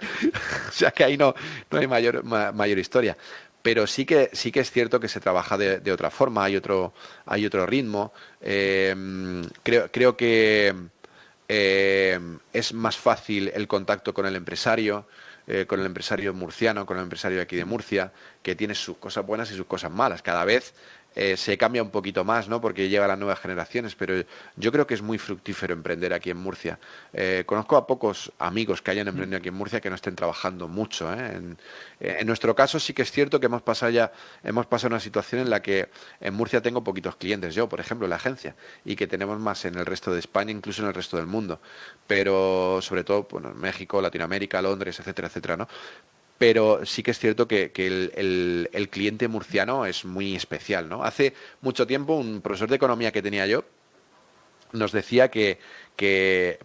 o sea que ahí no, no hay mayor, mayor historia. Pero sí que, sí que es cierto que se trabaja de, otra forma, hay otro, hay otro ritmo. Eh, creo, creo que eh, es más fácil el contacto con el empresario. Eh, con el empresario murciano, con el empresario de aquí de Murcia, que tiene sus cosas buenas y sus cosas malas. Cada vez eh, se cambia un poquito más, ¿no? Porque llega a las nuevas generaciones, pero yo creo que es muy fructífero emprender aquí en Murcia. Eh, conozco a pocos amigos que hayan emprendido aquí en Murcia que no estén trabajando mucho. ¿eh? En, en, nuestro caso sí que es cierto que hemos pasado ya, hemos pasado una situación en la que en Murcia tengo poquitos clientes, yo, por ejemplo, en la agencia, y que tenemos más en el resto de España, incluso en el resto del mundo. Pero sobre todo, bueno, México, Latinoamérica, Londres, etcétera, etcétera, pero sí que es cierto que, el, cliente murciano es muy especial. ¿no? Hace mucho tiempo un profesor de economía que tenía yo nos decía que,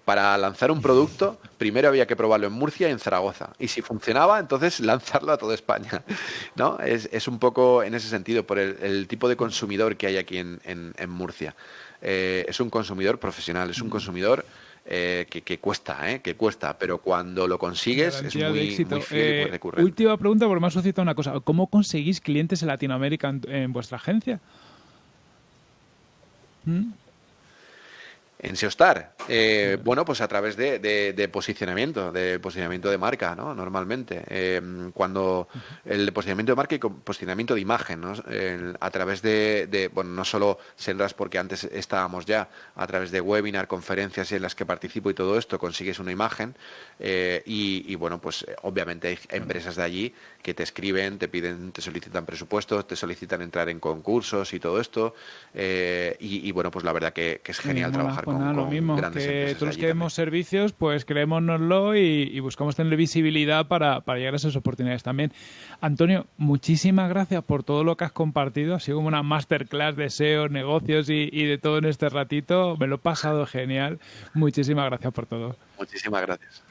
para lanzar un producto primero había que probarlo en Murcia y en Zaragoza. Y si funcionaba, entonces lanzarlo a toda España. ¿no? Es, un poco en ese sentido, por el, tipo de consumidor que hay aquí en, Murcia. Eh, es un consumidor profesional, es un consumidor eh, que, cuesta, ¿eh? que cuesta, pero cuando lo consigues es muy, muy fiel y eh, recurrente. Última pregunta, porque me ha suscitado una cosa. ¿Cómo conseguís clientes en Latinoamérica en, vuestra agencia? ¿Mm? En SEOstar, eh, bueno, pues a través de, posicionamiento, de posicionamiento de marca, ¿no? Normalmente. Eh, cuando el posicionamiento de marca y posicionamiento de imagen, ¿no? a través de, bueno, no solo Senras porque antes estábamos ya, a través de webinar, conferencias en las que participo y todo esto, consigues una imagen eh, y, bueno, pues obviamente hay empresas de allí que te escriben, te piden, te solicitan presupuestos, te solicitan entrar en concursos y todo esto. Y, bueno, pues la verdad que, es genial trabajar con lo mismo, que todos los que demos servicios, pues creémonoslo y, y buscamos tener visibilidad para, llegar a esas oportunidades también. Antonio, muchísimas gracias por todo lo que has compartido. Ha sido como una masterclass de SEO, negocios y, y de todo en este ratito. Me lo he pasado genial. Muchísimas gracias por todo. Muchísimas gracias.